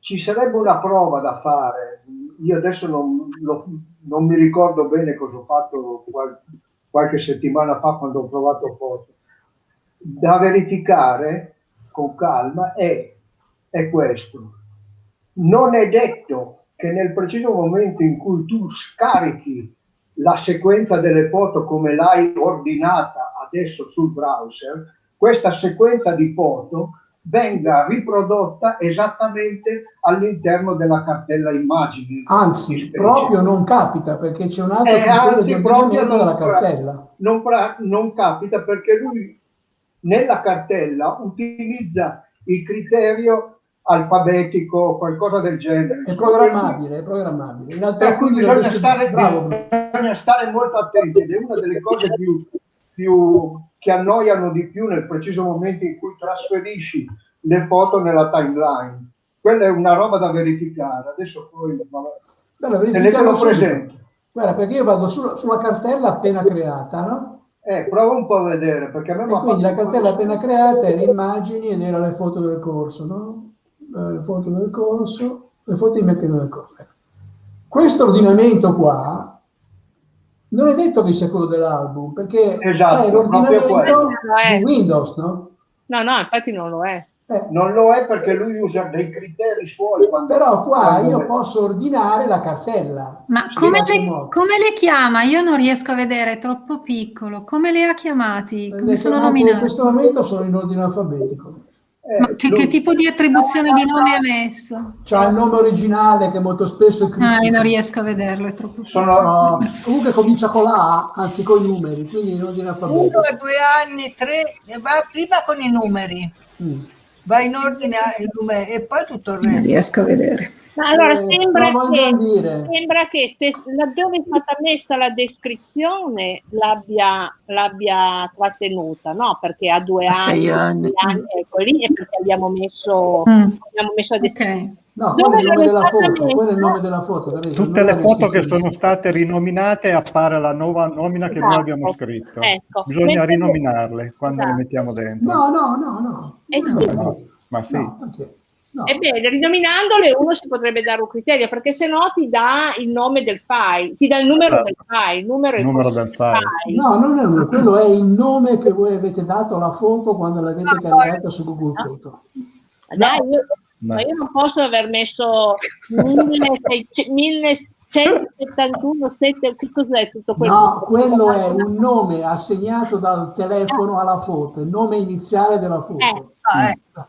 ci sarebbe una prova da fare. Io adesso non, lo- non mi ricordo bene cosa ho fatto qual- qualche settimana fa quando ho provato foto. Da verificare con calma è, è questo. Non è detto che nel preciso momento in cui tu scarichi la sequenza delle foto come l'hai ordinata adesso sul browser, questa sequenza di foto venga riprodotta esattamente all'interno della cartella immagini. anzi, proprio non capita perché c'è un altro Eh, anzi, proprio della non- cartella. non, non capita perché lui nella cartella utilizza il criterio alfabetico o qualcosa del genere. È programmabile, è programmabile. In realtà Per cui bisogna dovresti- stare, bisogna stare molto attenti ed è una delle cose più, più- che annoiano di più nel preciso momento in cui trasferisci le foto nella timeline. Quella è una roba da verificare. Adesso poi tenetelo verifichiamo subito. presente. Guarda, perché io vado sulla, sulla cartella appena creata, no? Eh, prova un po' a vedere perché a me E quindi la cartella appena creata era immagini ed era le foto del corso, no? Eh, Le foto del corso, le foto di mercato del corso. Ecco. Questo ordinamento qua non è detto che sia quello dell'album, perché Esatto, è l'ordinamento di Windows, no? No, no, infatti non lo è. Eh, Non lo è perché lui usa dei criteri suoi. Quando, però qua quando io le- posso ordinare la cartella. Ma come le, come le chiama? Io non riesco a vedere, è troppo piccolo. Come le ha chiamati? Come Le sono chiamate In nominati? questo momento sono in ordine alfabetico. eh, Ma che, lui- che tipo di attribuzione di nome ha messo? C'ha il nome originale che molto spesso è Ah, io non riesco a vederlo, è troppo sono, No, comunque comincia con la A, anzi con i numeri, quindi in ordine Uno alfabetico. a due anni, tre, va prima con i numeri, Mm. Va in ordine a- numeri e poi tutto il Non resto. riesco a vedere. Ma allora Eh, sembra che, sembra che se laddove è stata messa la descrizione l'abbia, l'abbia trattenuta, no? Perché ha due anni, sei anni. anni, ecco lì è perché abbiamo messo, Mm. abbiamo messo la descrizione. Ok. No, quello è il nome l'avete della fatta foto, quello è il nome della foto. Tutte le foto che sono state rinominate appare la nuova nomina che noi Esatto. abbiamo scritto. Ecco. Bisogna Mentre- rinominarle quando le Esatto. mettiamo dentro. No, no, no, no. Eh sì. No, No, ma sì. no, perché? No. Ebbene, rinominandole uno si potrebbe dare un criterio, perché se no ti dà il nome del file, ti dà il numero Esatto. del file, il numero, Il numero del file. No, non è un- quello è il nome che voi avete dato alla foto quando l'avete caricata su Google Foto. Dai, io, No. ma io non posso aver messo 1600 1171, 7, che cos'è tutto quello? No, quello è un nome assegnato dal telefono alla foto, il nome iniziale della foto. Eh, Ah, ecco.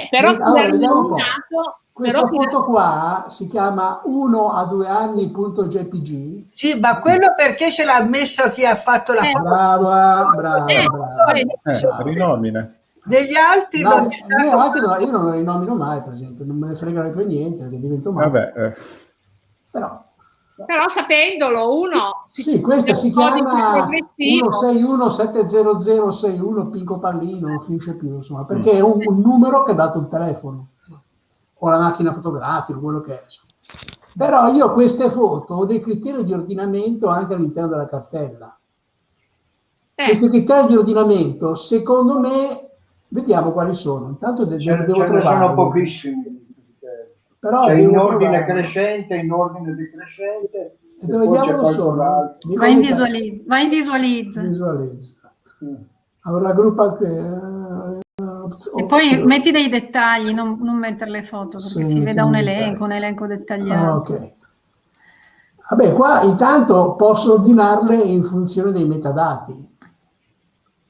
Eh, però Allora, chi l'ha vediamo un po'. rinominato, Questa però foto qua si chiama 1 a 2 anni.jpg. Sì, ma quello perché ce l'ha messo chi ha fatto la Eh. foto? Brava, brava, Eh, brava. eh, Eh, rinomine. Negli altri No, non io, altri no, io non lo rinomino mai, per esempio, non me ne fregano più niente perché divento male. Vabbè, eh, Però, però sapendolo uno sì, questa si di più chiama progressivo. 161-70061 Pinco Pallino, non finisce più, insomma, perché è un, un numero che ha dato il telefono o la macchina fotografica, quello che è. insomma. Però io queste foto ho dei criteri di ordinamento anche all'interno della cartella. Eh, Questi criteri di ordinamento, secondo me, Vediamo quali sono. Intanto Ce, devo ce ne sono pochissimi. Però C'è in ordine trovarli. crescente, in ordine decrescente. E dove diavolo sono? Vai in, visualizza. vai in visualizza. Visualizza. Mm. Allora, gruppa che... eh, ops- E poi metti dei dettagli, non, non mettere le foto, perché Sì, si veda un elenco, un elenco dettagliato. Ah, ok. Vabbè, qua intanto posso ordinarle in funzione dei metadati.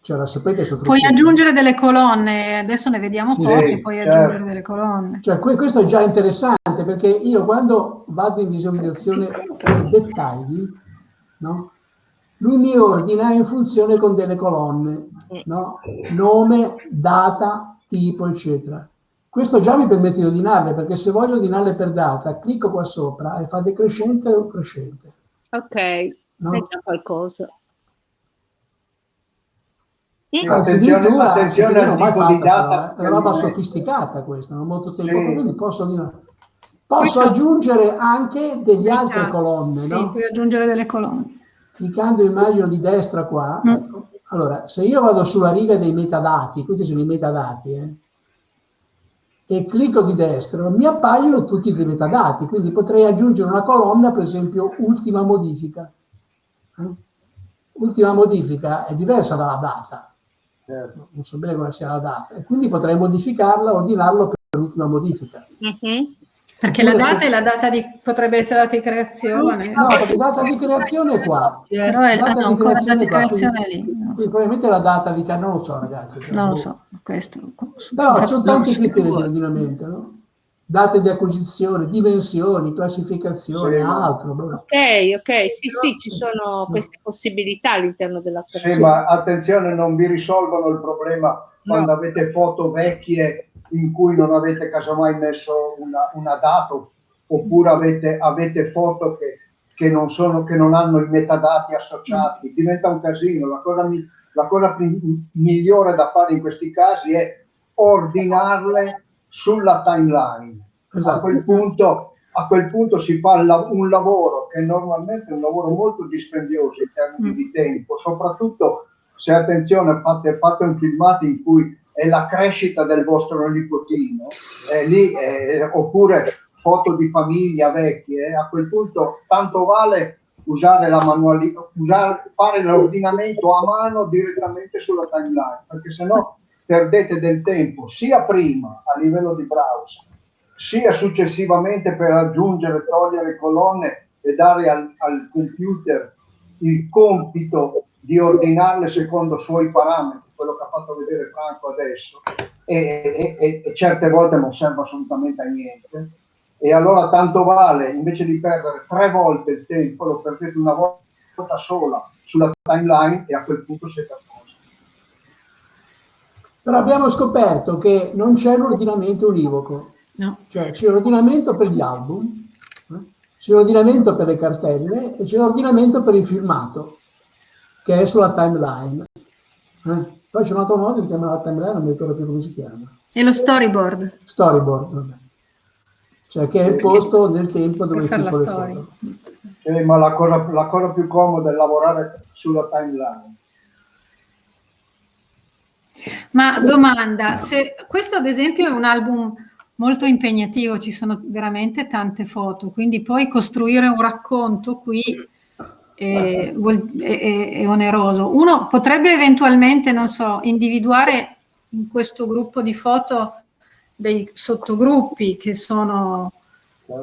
Cioè, la sapete sotto Puoi aggiungere delle colonne, adesso ne vediamo Sì, poche, sì, puoi certo. aggiungere delle colonne. Cioè, que- questo è già interessante perché io quando vado in visualizzazione dei dettagli, no? lui mi ordina in funzione con delle colonne, no? nome, data, tipo, eccetera. Questo già mi permette di ordinarle perché se voglio ordinarle per data, clicco qua sopra e fa decrescente o crescente. Ok, No? è già qualcosa. Sì, attenzione, addirittura, attenzione perché io non al ho mai tipo di fatto sta data. roba, è una roba sofisticata questa, non molto tempo, Sì. quindi posso. Posso aggiungere anche delle altre Metà. colonne, Sì, no? puoi aggiungere delle colonne. cliccando immagino di destra qua, Mm. ecco. allora se io vado sulla riga dei metadati, questi sono i metadati, eh, e clicco di destra, mi appaiono tutti dei metadati, quindi potrei aggiungere una colonna, per esempio, ultima modifica. eh. Ultima modifica è diversa dalla data, Certo. non so bene quale sia la data, e quindi potrei modificarla, ordinarlo per l'ultima modifica. Mhm. Perché la data è la data di, potrebbe essere la data di creazione, No, perché data di creazione è qua. però è, ah, data no, di ancora la data di qua, creazione quindi- lì. Quindi so. probabilmente la data di non lo so ragazzi. Non lo so, questo. Però ci sono tanti criteri di ordinamento, no? Date di acquisizione, dimensioni, classificazione, Sì, ma- altro. boh. Ok, ok, sì, sì, ci sono queste possibilità all'interno Sì, dell'applicazione. ma attenzione, non vi risolvono il problema quando avete foto vecchie in cui non avete casomai messo una, una data oppure avete, avete foto che, che non sono, che non hanno i metadati associati. Diventa un casino. La cosa, mi- la cosa migliore da fare in questi casi è ordinarle sulla timeline. A Esatto. quel punto, a quel punto si fa un lavoro che normalmente è un lavoro molto dispendioso in termini Mm. di tempo, soprattutto se attenzione fate, fate un filmato in cui è la crescita del vostro nipotino, eh, lì, eh, oppure foto di famiglia vecchie, eh, a quel punto tanto vale usare la manualità, usare, fare l'ordinamento a mano direttamente sulla timeline, perché sennò perdete del tempo sia prima a livello di browser, sia successivamente per aggiungere, togliere colonne e dare al, al computer il compito di ordinarle secondo i suoi parametri, quello che ha fatto vedere Franco adesso, e, e- e certe volte non serve assolutamente a niente. E allora tanto vale, invece di perdere tre volte il tempo, lo perdete una volta sola sulla timeline e a quel punto siete a. Però abbiamo scoperto che non c'è un ordinamento univoco, No. cioè c'è un ordinamento per gli album, eh, c'è un ordinamento per le cartelle e c'è un ordinamento per il filmato, che è sulla timeline. Eh, Poi c'è un altro modo di chiamare la timeline, non mi ricordo più come si chiama. E lo storyboard, Storyboard, vabbè. Cioè che è il posto nel tempo dove filmo le storia. foto. Eh, ma la cosa, la cosa più comoda è lavorare sulla timeline. Ma domanda, se questo ad esempio è un album molto impegnativo, ci sono veramente tante foto, quindi poi costruire un racconto qui è, vuol- è- è- è oneroso. Uno potrebbe eventualmente, non so, individuare in questo gruppo di foto dei sottogruppi che sono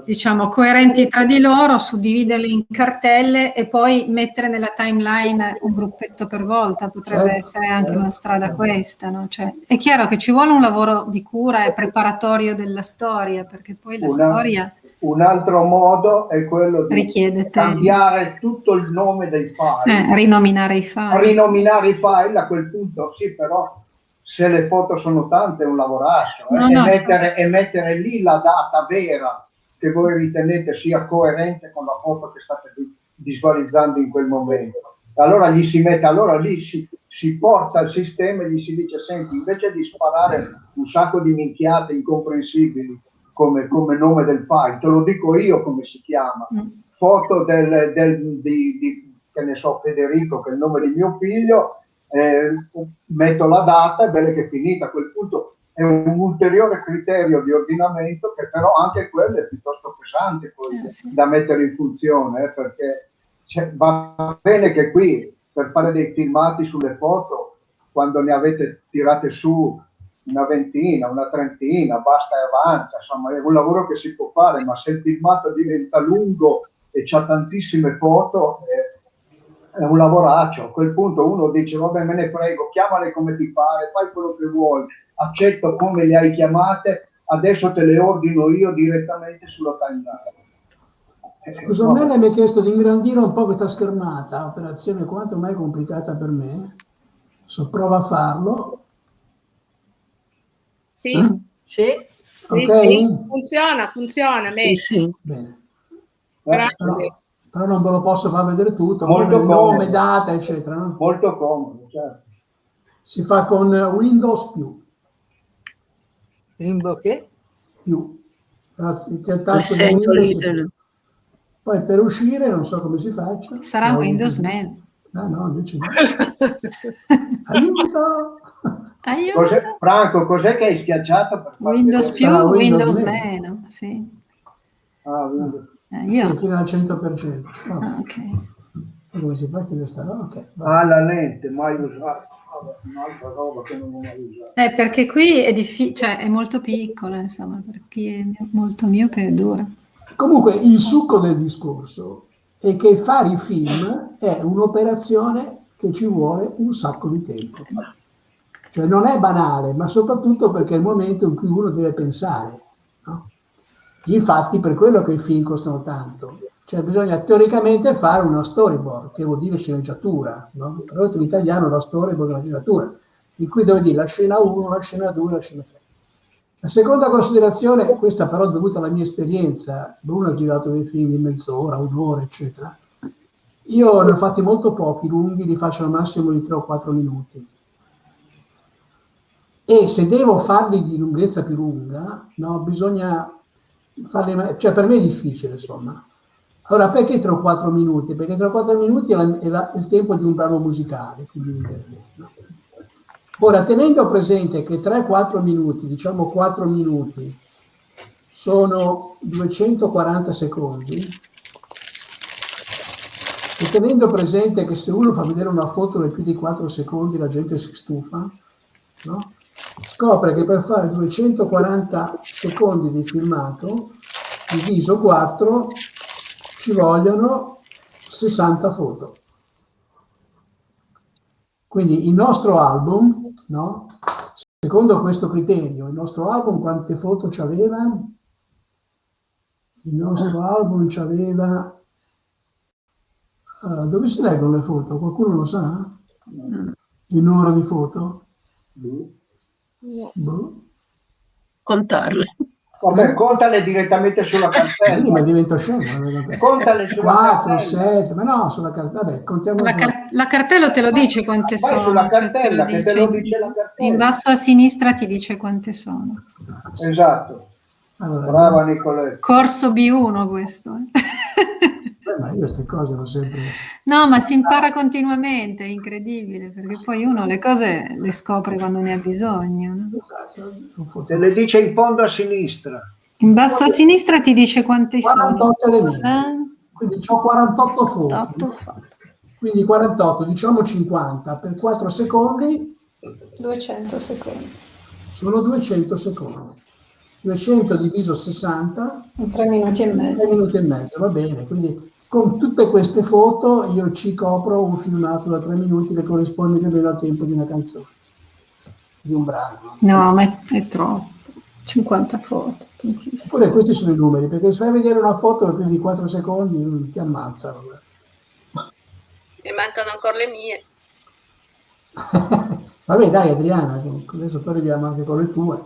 diciamo coerenti tra di loro, suddividerli in cartelle e poi mettere nella timeline un gruppetto per volta, potrebbe Certo, essere anche certo, una strada questa, no? Cioè, è chiaro che ci vuole un lavoro di cura e preparatorio della storia, perché poi la Una- storia Un altro modo è quello di richiede tempo, cambiare tutto il nome dei file, eh, rinominare i file. rinominare i file a quel punto sì, però se le foto sono tante è un lavoraccio eh, No, e, mettere, e mettere lì la data vera che voi ritenete sia coerente con la foto che state vi- visualizzando in quel momento. Allora gli si mette, allora lì si, si forza il sistema e gli si dice, senti, invece di sparare un sacco di minchiate incomprensibili come, come nome del file, te lo dico io come si chiama, Mm. foto del, del- di, di- che ne so, Federico, che è il nome di mio figlio, eh, metto la data e bene che è finita. A quel punto è un ulteriore criterio di ordinamento che però anche quello è piuttosto pesante poi, Eh, sì. da mettere in funzione, eh, perché va bene che qui per fare dei filmati sulle foto, quando ne avete tirate su una ventina, una trentina, basta e avanza, insomma è un lavoro che si può fare, ma se il filmato diventa lungo e c'ha tantissime foto, eh, è un lavoraccio. A quel punto uno dice, vabbè me ne frego, chiamale come ti pare, fai quello che vuoi, accetto come le hai chiamate, adesso te le ordino io direttamente sulla timeline. Eh, Scusa, a me lei mi ha chiesto di ingrandire un po' questa schermata, operazione quanto mai complicata per me. So, prova a farlo. Sì, Eh? Sì? sì, Ok? sì, funziona, funziona. Sì, sì. Bene. Grazie. Però, però non ve lo posso far vedere tutto, Molto come nome, comodo. data, eccetera. no? Molto comodo, certo. Si fa con Windows più. Rimbo che? più. Ah, C'è il Il tasto di segno lì Windows. del... Poi per uscire non so come si faccia. Sarà No, Windows Man. Ah no, invece no. Aiuto! Aiuto. Cos'è- Franco, cos'è che hai schiacciato? Per Windows più, Sarà Windows, Windows meno. Sì. Ah, Windows. Eh, Sì, io. fino al 100%. Vabbè, Ah, ok. come si fa a chiudere sta roba? Ok, va. Ah, la lente, mai usata. Un'altra roba che non ho mai usato. Eh, perché qui è difficile, cioè è molto piccola, insomma, per chi è mio- molto miope è dura. Comunque il succo del discorso è che fare i film è un'operazione che ci vuole un sacco di tempo. Cioè non è banale, ma soprattutto perché è il momento in cui uno deve pensare. no? Infatti per quello che i film costano tanto. Cioè bisogna teoricamente fare una storyboard, che vuol dire sceneggiatura. No? Tradotto in italiano la storyboard è una sceneggiatura, in cui devo dire la scena 1, la scena 2, la scena 3. La seconda considerazione, questa però dovuta alla mia esperienza, Bruno ha girato dei film di mezz'ora, un'ora, eccetera. Io ne ho fatti molto pochi, lunghi, li faccio al massimo di 3 o 4 minuti. E se devo farli di lunghezza più lunga, no, bisogna farli, cioè per me è difficile, insomma. Allora, perché 3 o 4 minuti? Perché 3 o 4 minuti è, la- è la- è il tempo di un brano musicale, quindi di internet, no? Ora, tenendo presente che 3-4 minuti, diciamo 4 minuti, sono 240 secondi, e tenendo presente che se uno fa vedere una foto di più di 4 secondi la gente si stufa, no? scopre che per fare 240 secondi di filmato, diviso 4, ci vogliono 60 foto. Quindi il nostro album, no? secondo questo criterio, il nostro album quante foto ci aveva? Il nostro album ci aveva... eh, dove si leggono le foto? Qualcuno lo sa? Il numero di foto? Boh. Contarle. Vabbè, contale direttamente sulla Quindi cartella. mi divento scemo. vabbè. Contale sulla 4, cartella. 7, ma no, sulla cartella, vabbè, contiamo La, car- la cartella te lo dice quante Vai sono. sulla cioè, te lo cartella, che te lo dice la In cartella. basso a sinistra ti dice quante sono. Esatto. Allora, Brava Nicoletta. Corso B1 questo. eh. ma io queste cose l'ho sempre... No, ma si impara continuamente, è incredibile, perché poi uno le cose le scopre quando ne ha bisogno. no? Te le dice in fondo a sinistra. In basso a sinistra ti dice quanti sono. 48 elementi. Eh? Quindi ho 48 foto. 48 foto. Quindi 48, diciamo 50 per 4 secondi 200 secondi. sono 200 secondi. 200 diviso 60, 3 minuti e 3 mezzo. minuti e mezzo, va bene. Quindi con tutte queste foto io ci copro un filmato da 3 minuti che corrisponde più o meno al tempo di una canzone, di un brano. No, ma è, è troppo. 50 foto. tantissimo. Eppure questi sono i numeri, perché se fai vedere una foto per più di 4 secondi ti ammazzano. E mancano ancora le mie. Vabbè, dai Adriana, adesso poi arriviamo anche con le tue.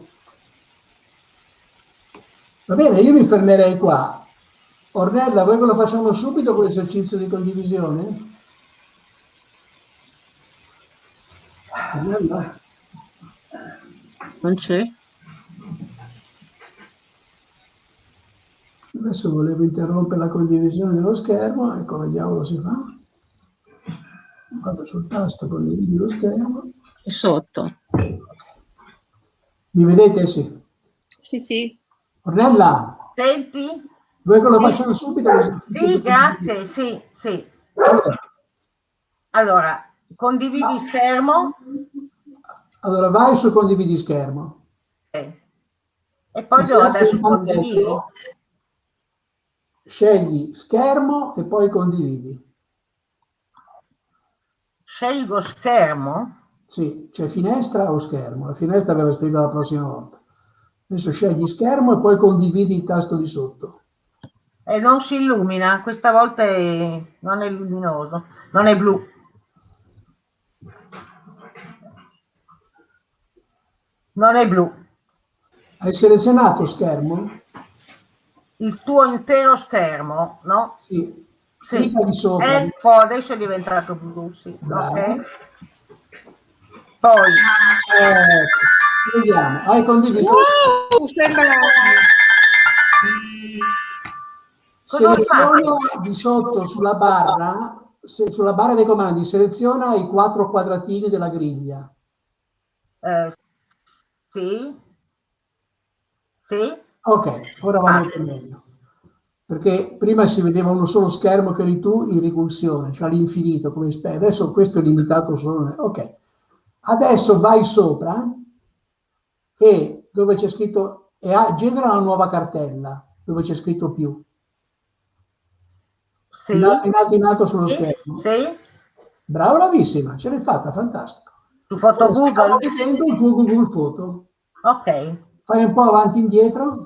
Va bene, io mi fermerei qua. Ornella, vuoi che lo facciamo subito con l'esercizio di condivisione? Ornella? Non c'è? Adesso volevo interrompere la condivisione dello schermo, ecco, vediamo come si fa. vado sul tasto condividi lo schermo. Sotto. Mi vedete? Sì. Sì, sì. Ornella, Senti? Vuoi che lo facciano subito? Sì, grazie, sì, sì. Allora, Allora, condividi schermo allora, vai su condividi schermo. ok. e poi devo adesso un condividi. Scegli schermo e poi condividi. Scelgo schermo. Sì, c'è finestra o schermo. La finestra ve la spiego la prossima volta. Adesso scegli schermo e poi condividi il tasto di sotto. E non si illumina, questa volta è- non è luminoso, non è blu. Non è blu. Hai selezionato schermo? Il tuo intero schermo, no? Sì. Sì. Di sopra. Ecco, adesso è diventato blu, sì. Bravo. Ok. Poi, Ecco. Vediamo. Hai condiviso. Uh, Seleziona di sotto sulla barra, se- sulla barra dei comandi, seleziona i quattro quadratini della griglia. eh, sì. Sì. Ok, ora va molto meglio. Perché prima si vedeva uno solo schermo che eri tu in ricursione, cioè all'infinito, come adesso questo è limitato solo. Ok, adesso vai sopra e dove c'è scritto, e genera una nuova cartella dove c'è scritto più. Sì. In alto, in alto, in alto sullo Sì. schermo. Sì. Bravo, bravissima, ce l'hai fatta, fantastico. Su foto Google. vedendo il tuo Google Foto. Ok. Fai un po' avanti e indietro.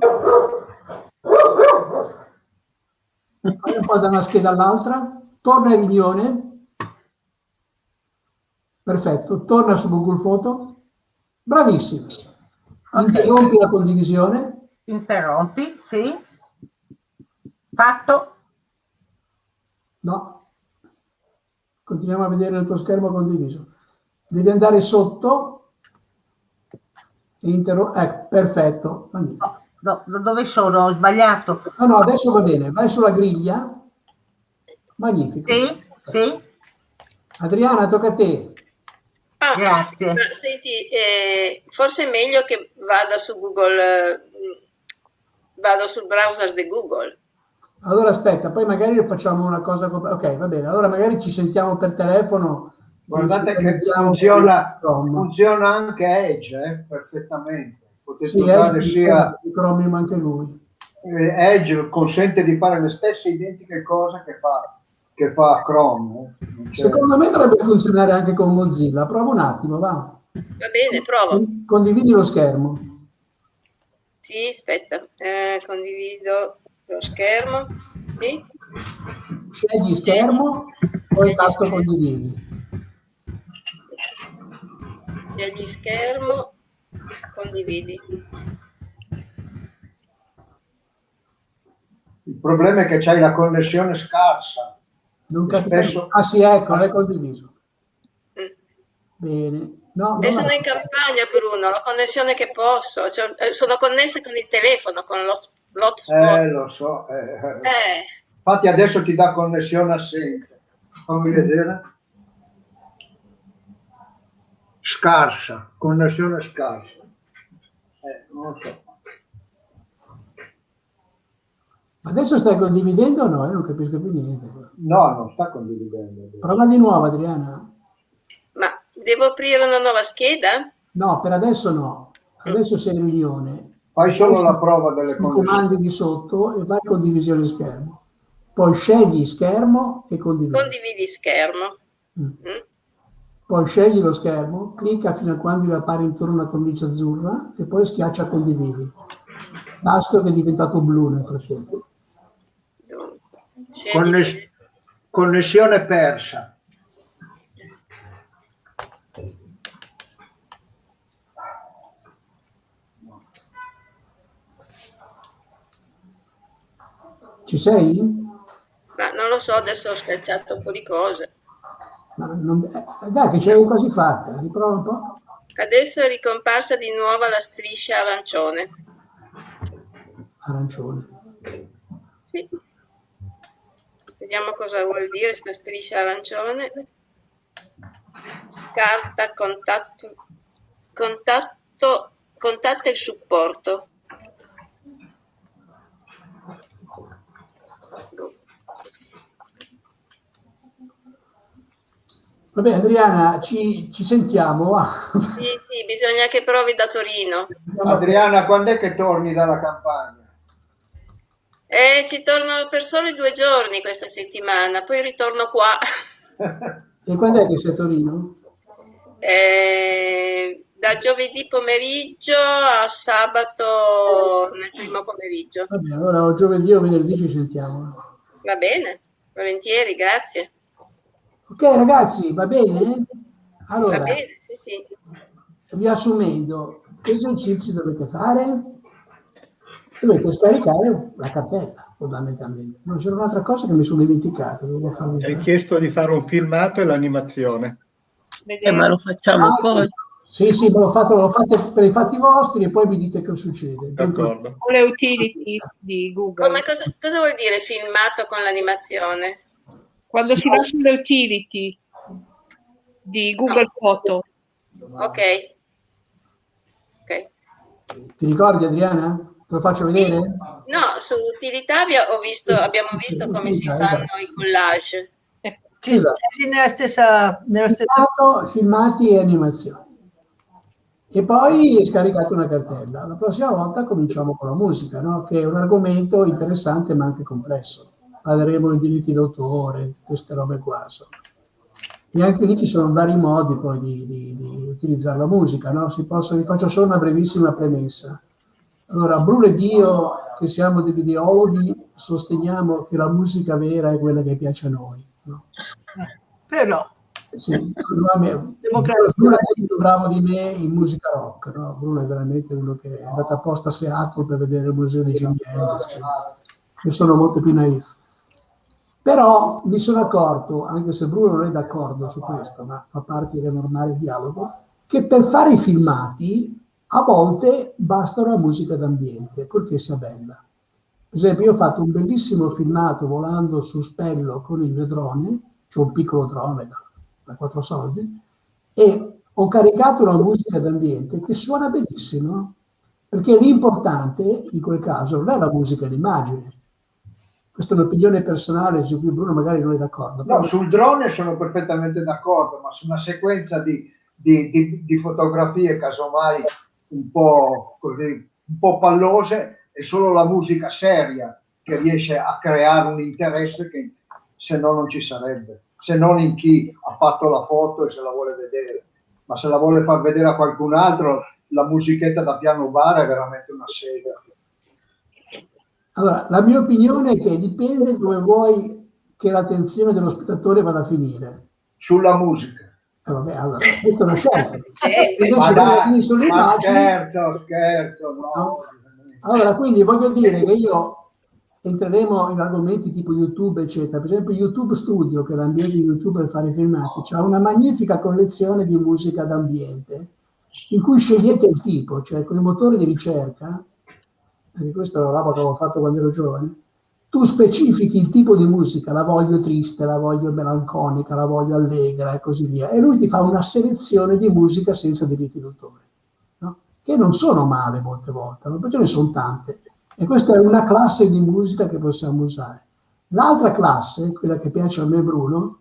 Fai un po' da una scheda all'altra. Torna in riunione. Perfetto. Torna su Google Foto. Bravissimo. Interrompi la condivisione. Interrompi, sì. Fatto. No. Continuiamo a vedere il tuo schermo condiviso. Devi andare sotto. Interro- ecco, perfetto. Magnifico. No, no, dove sono? Ho sbagliato. No, no, adesso va bene. Vai sulla griglia. Magnifico. Sì, sì. Adriana, tocca a te. Ah, Grazie. ma senti, eh, forse è meglio che vada su Google, eh, vado sul browser di Google. Allora aspetta, poi magari facciamo una cosa. co- Ok, va bene. Allora magari ci sentiamo per telefono. Guardate che funziona, funziona anche Edge eh, perfettamente. Potete Sì, usare Edge, sia Chromium anche lui. eh, Edge consente di fare le stesse identiche cose che fa, che fa Chrome. eh. Secondo me dovrebbe funzionare anche con Mozilla. Prova un attimo, va. Va bene, provo. Con- Condividi lo schermo. Sì, aspetta, eh, condivido lo schermo. Sì, Scegli schermo, poi tasto condividi. scegli schermo, condividi. Il problema è che c'hai la connessione scarsa. Non capisco. spesso- Ah sì, ecco, l'hai condiviso. Mm. Bene. No, E no, sono no. in campagna, Bruno, la connessione che posso. Cioè, eh, sono connessa con il telefono, con lo l'hotspot. Eh, lo so. eh, eh. Eh, Infatti adesso ti dà connessione assente. Fammi vedere. Scarsa, connessione scarsa. Eh, non lo so. Adesso stai condividendo o no? Io non capisco più niente. No, non sta condividendo. Prova di nuovo, Adriana. ma devo aprire una nuova scheda? No, per adesso no. Adesso sei in riunione. Fai solo la prova delle sui connessioni. comandi di sotto e vai con condivisione schermo. Poi scegli schermo e condividi. Condividi schermo. Mm. Mm. Poi scegli lo schermo, clicca fino a quando gli appare intorno una cornice azzurra e poi schiaccia condividi. Tasto che è diventato blu nel frattempo. Conness- connessione persa. Ci sei? Ma non lo so, adesso ho schiacciato un po' di cose. Ma non- eh, dai, che ce l'hai quasi fatta. Riprova un po'. Adesso è ricomparsa di nuovo la striscia arancione. Arancione. Sì. Vediamo cosa vuol dire questa striscia arancione. scarta contatto, contatto, contatta il supporto. Vabbè Adriana, ci, ci sentiamo. va. Sì, sì, bisogna che provi da Torino. Adriana, quando è che torni dalla campagna? Eh, ci torno per soli due giorni questa settimana, poi ritorno qua. E quando è che sei a Torino? Eh, da giovedì pomeriggio a sabato nel primo pomeriggio. Va bene, allora o giovedì o venerdì ci sentiamo. Va bene, volentieri, grazie. Ok ragazzi, va bene? Allora, Va bene, sì, sì. riassumendo, che esercizi dovete fare? Dovete scaricare la cartella, fondamentalmente. Non c'era un'altra cosa che mi sono dimenticato, Hai chiesto di fare un filmato e l'animazione. Eh, ma lo facciamo Ah, poi. Sì, sì, me l'ho fatto, l'ho fatto per i fatti vostri e poi mi dite che succede. D'accordo. O le utility di Google. Come cosa, cosa vuol dire filmato con l'animazione? Quando si va sulle utility di Google Photo. Ok. Ok. Ti ricordi Adriana? Te lo faccio vedere? No, su utilità visto, abbiamo visto come si fanno i collage. Sì, lì nella stessa, nella stessa... Filmato, filmati e animazioni. E poi scaricate una cartella. La prossima volta cominciamo con la musica, no? che è un argomento interessante ma anche complesso. Parleremo di diritti d'autore, queste robe qua. insomma. E anche lì ci sono vari modi poi di, di- di utilizzare la musica. No? Si possono, vi faccio solo una brevissima premessa. Allora, Bruno ed io, che siamo dei videologhi, sosteniamo che la musica vera è quella che piace a noi. no? Però, Sì. Bruno è molto bravo di me in musica rock, no? Bruno è veramente uno che è andato apposta a Seattle per vedere il museo di Jimi Hendrix. Io sono molto più naif. Però mi sono accorto, anche se Bruno non è d'accordo su questo, ma fa parte del normale dialogo, che per fare i filmati a volte basta una musica d'ambiente, purché sia bella. Per esempio, io ho fatto un bellissimo filmato volando su Spello con il mio drone, c'è un piccolo drone da, da quattro soldi, e ho caricato una musica d'ambiente che suona benissimo, perché l'importante in quel caso non è la musica e l'immagine. Questa è un'opinione personale su cui Bruno magari non è d'accordo. No, sul drone sono perfettamente d'accordo, ma su una sequenza di, di- di- di fotografie, casomai un po' così, un po' pallose, è solo la musica seria che riesce a creare un interesse che se no non ci sarebbe, se non in chi ha fatto la foto e se la vuole vedere. Ma se la vuole far vedere a qualcun altro, la musichetta da piano bar è veramente una sega. Allora, la mia opinione è che dipende dove vuoi che l'attenzione dello spettatore vada a finire. Sulla musica. Eh, vabbè, allora, questa è una scelta. Eh, Invece Ma quando dai, fini sulle ma immagini, scherzo, scherzo, no. No. Allora, quindi voglio dire che io entreremo in argomenti tipo YouTube, eccetera. Per esempio, YouTube Studio, che è l'ambiente di YouTube per fare filmati, ha una magnifica collezione di musica d'ambiente in cui scegliete il tipo, cioè con il motore di ricerca, perché questa è una roba che avevo fatto quando ero giovane, tu specifichi il tipo di musica, la voglio triste, la voglio melanconica, la voglio allegra e così via, e lui ti fa una selezione di musica senza diritti d'autore no? che non sono male molte volte, no? perché ne sono tante. E questa è una classe di musica che possiamo usare. L'altra classe, quella che piace a me Bruno,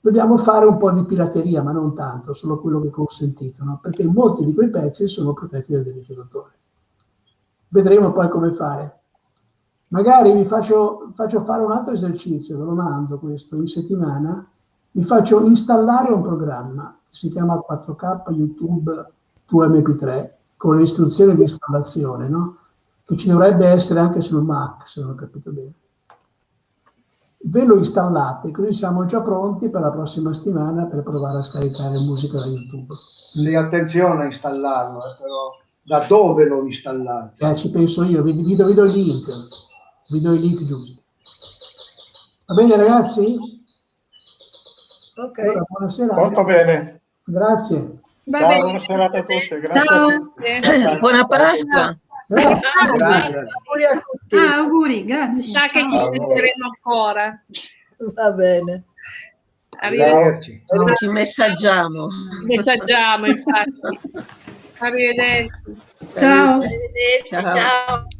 dobbiamo fare un po' di pirateria, ma non tanto, solo quello che è consentito, no? perché molti di quei pezzi sono protetti dai diritti d'autore. Vedremo poi come fare. Magari vi faccio, faccio fare un altro esercizio, ve lo mando questo, in settimana, vi faccio installare un programma che si chiama 4K YouTube 2MP3 con le istruzioni di installazione, no? che ci dovrebbe essere anche sul Mac, se non ho capito bene. Ve lo installate, così siamo già pronti per la prossima settimana per provare a scaricare musica da YouTube. Sì, attenzione a installarlo, eh, però da dove lo installate? Eh, ci penso io, vi, vi do, vi do il link, vi do i link giusti. Va bene ragazzi? ok. Allora, buonasera. Molto bene. Grazie. Va Ciao, bene. buona serata a tutti. Grazie a Ciao. tutti. Buona Pasqua. Grazie. Grazie. Auguri a tutti. Ah, auguri, grazie. sa che ci sentiremo ancora. Va bene. Arrivederci. Ci messaggiamo. Messaggiamo, infatti. Arrivederci. Ciao. Arrivederci, Ciao. ciao.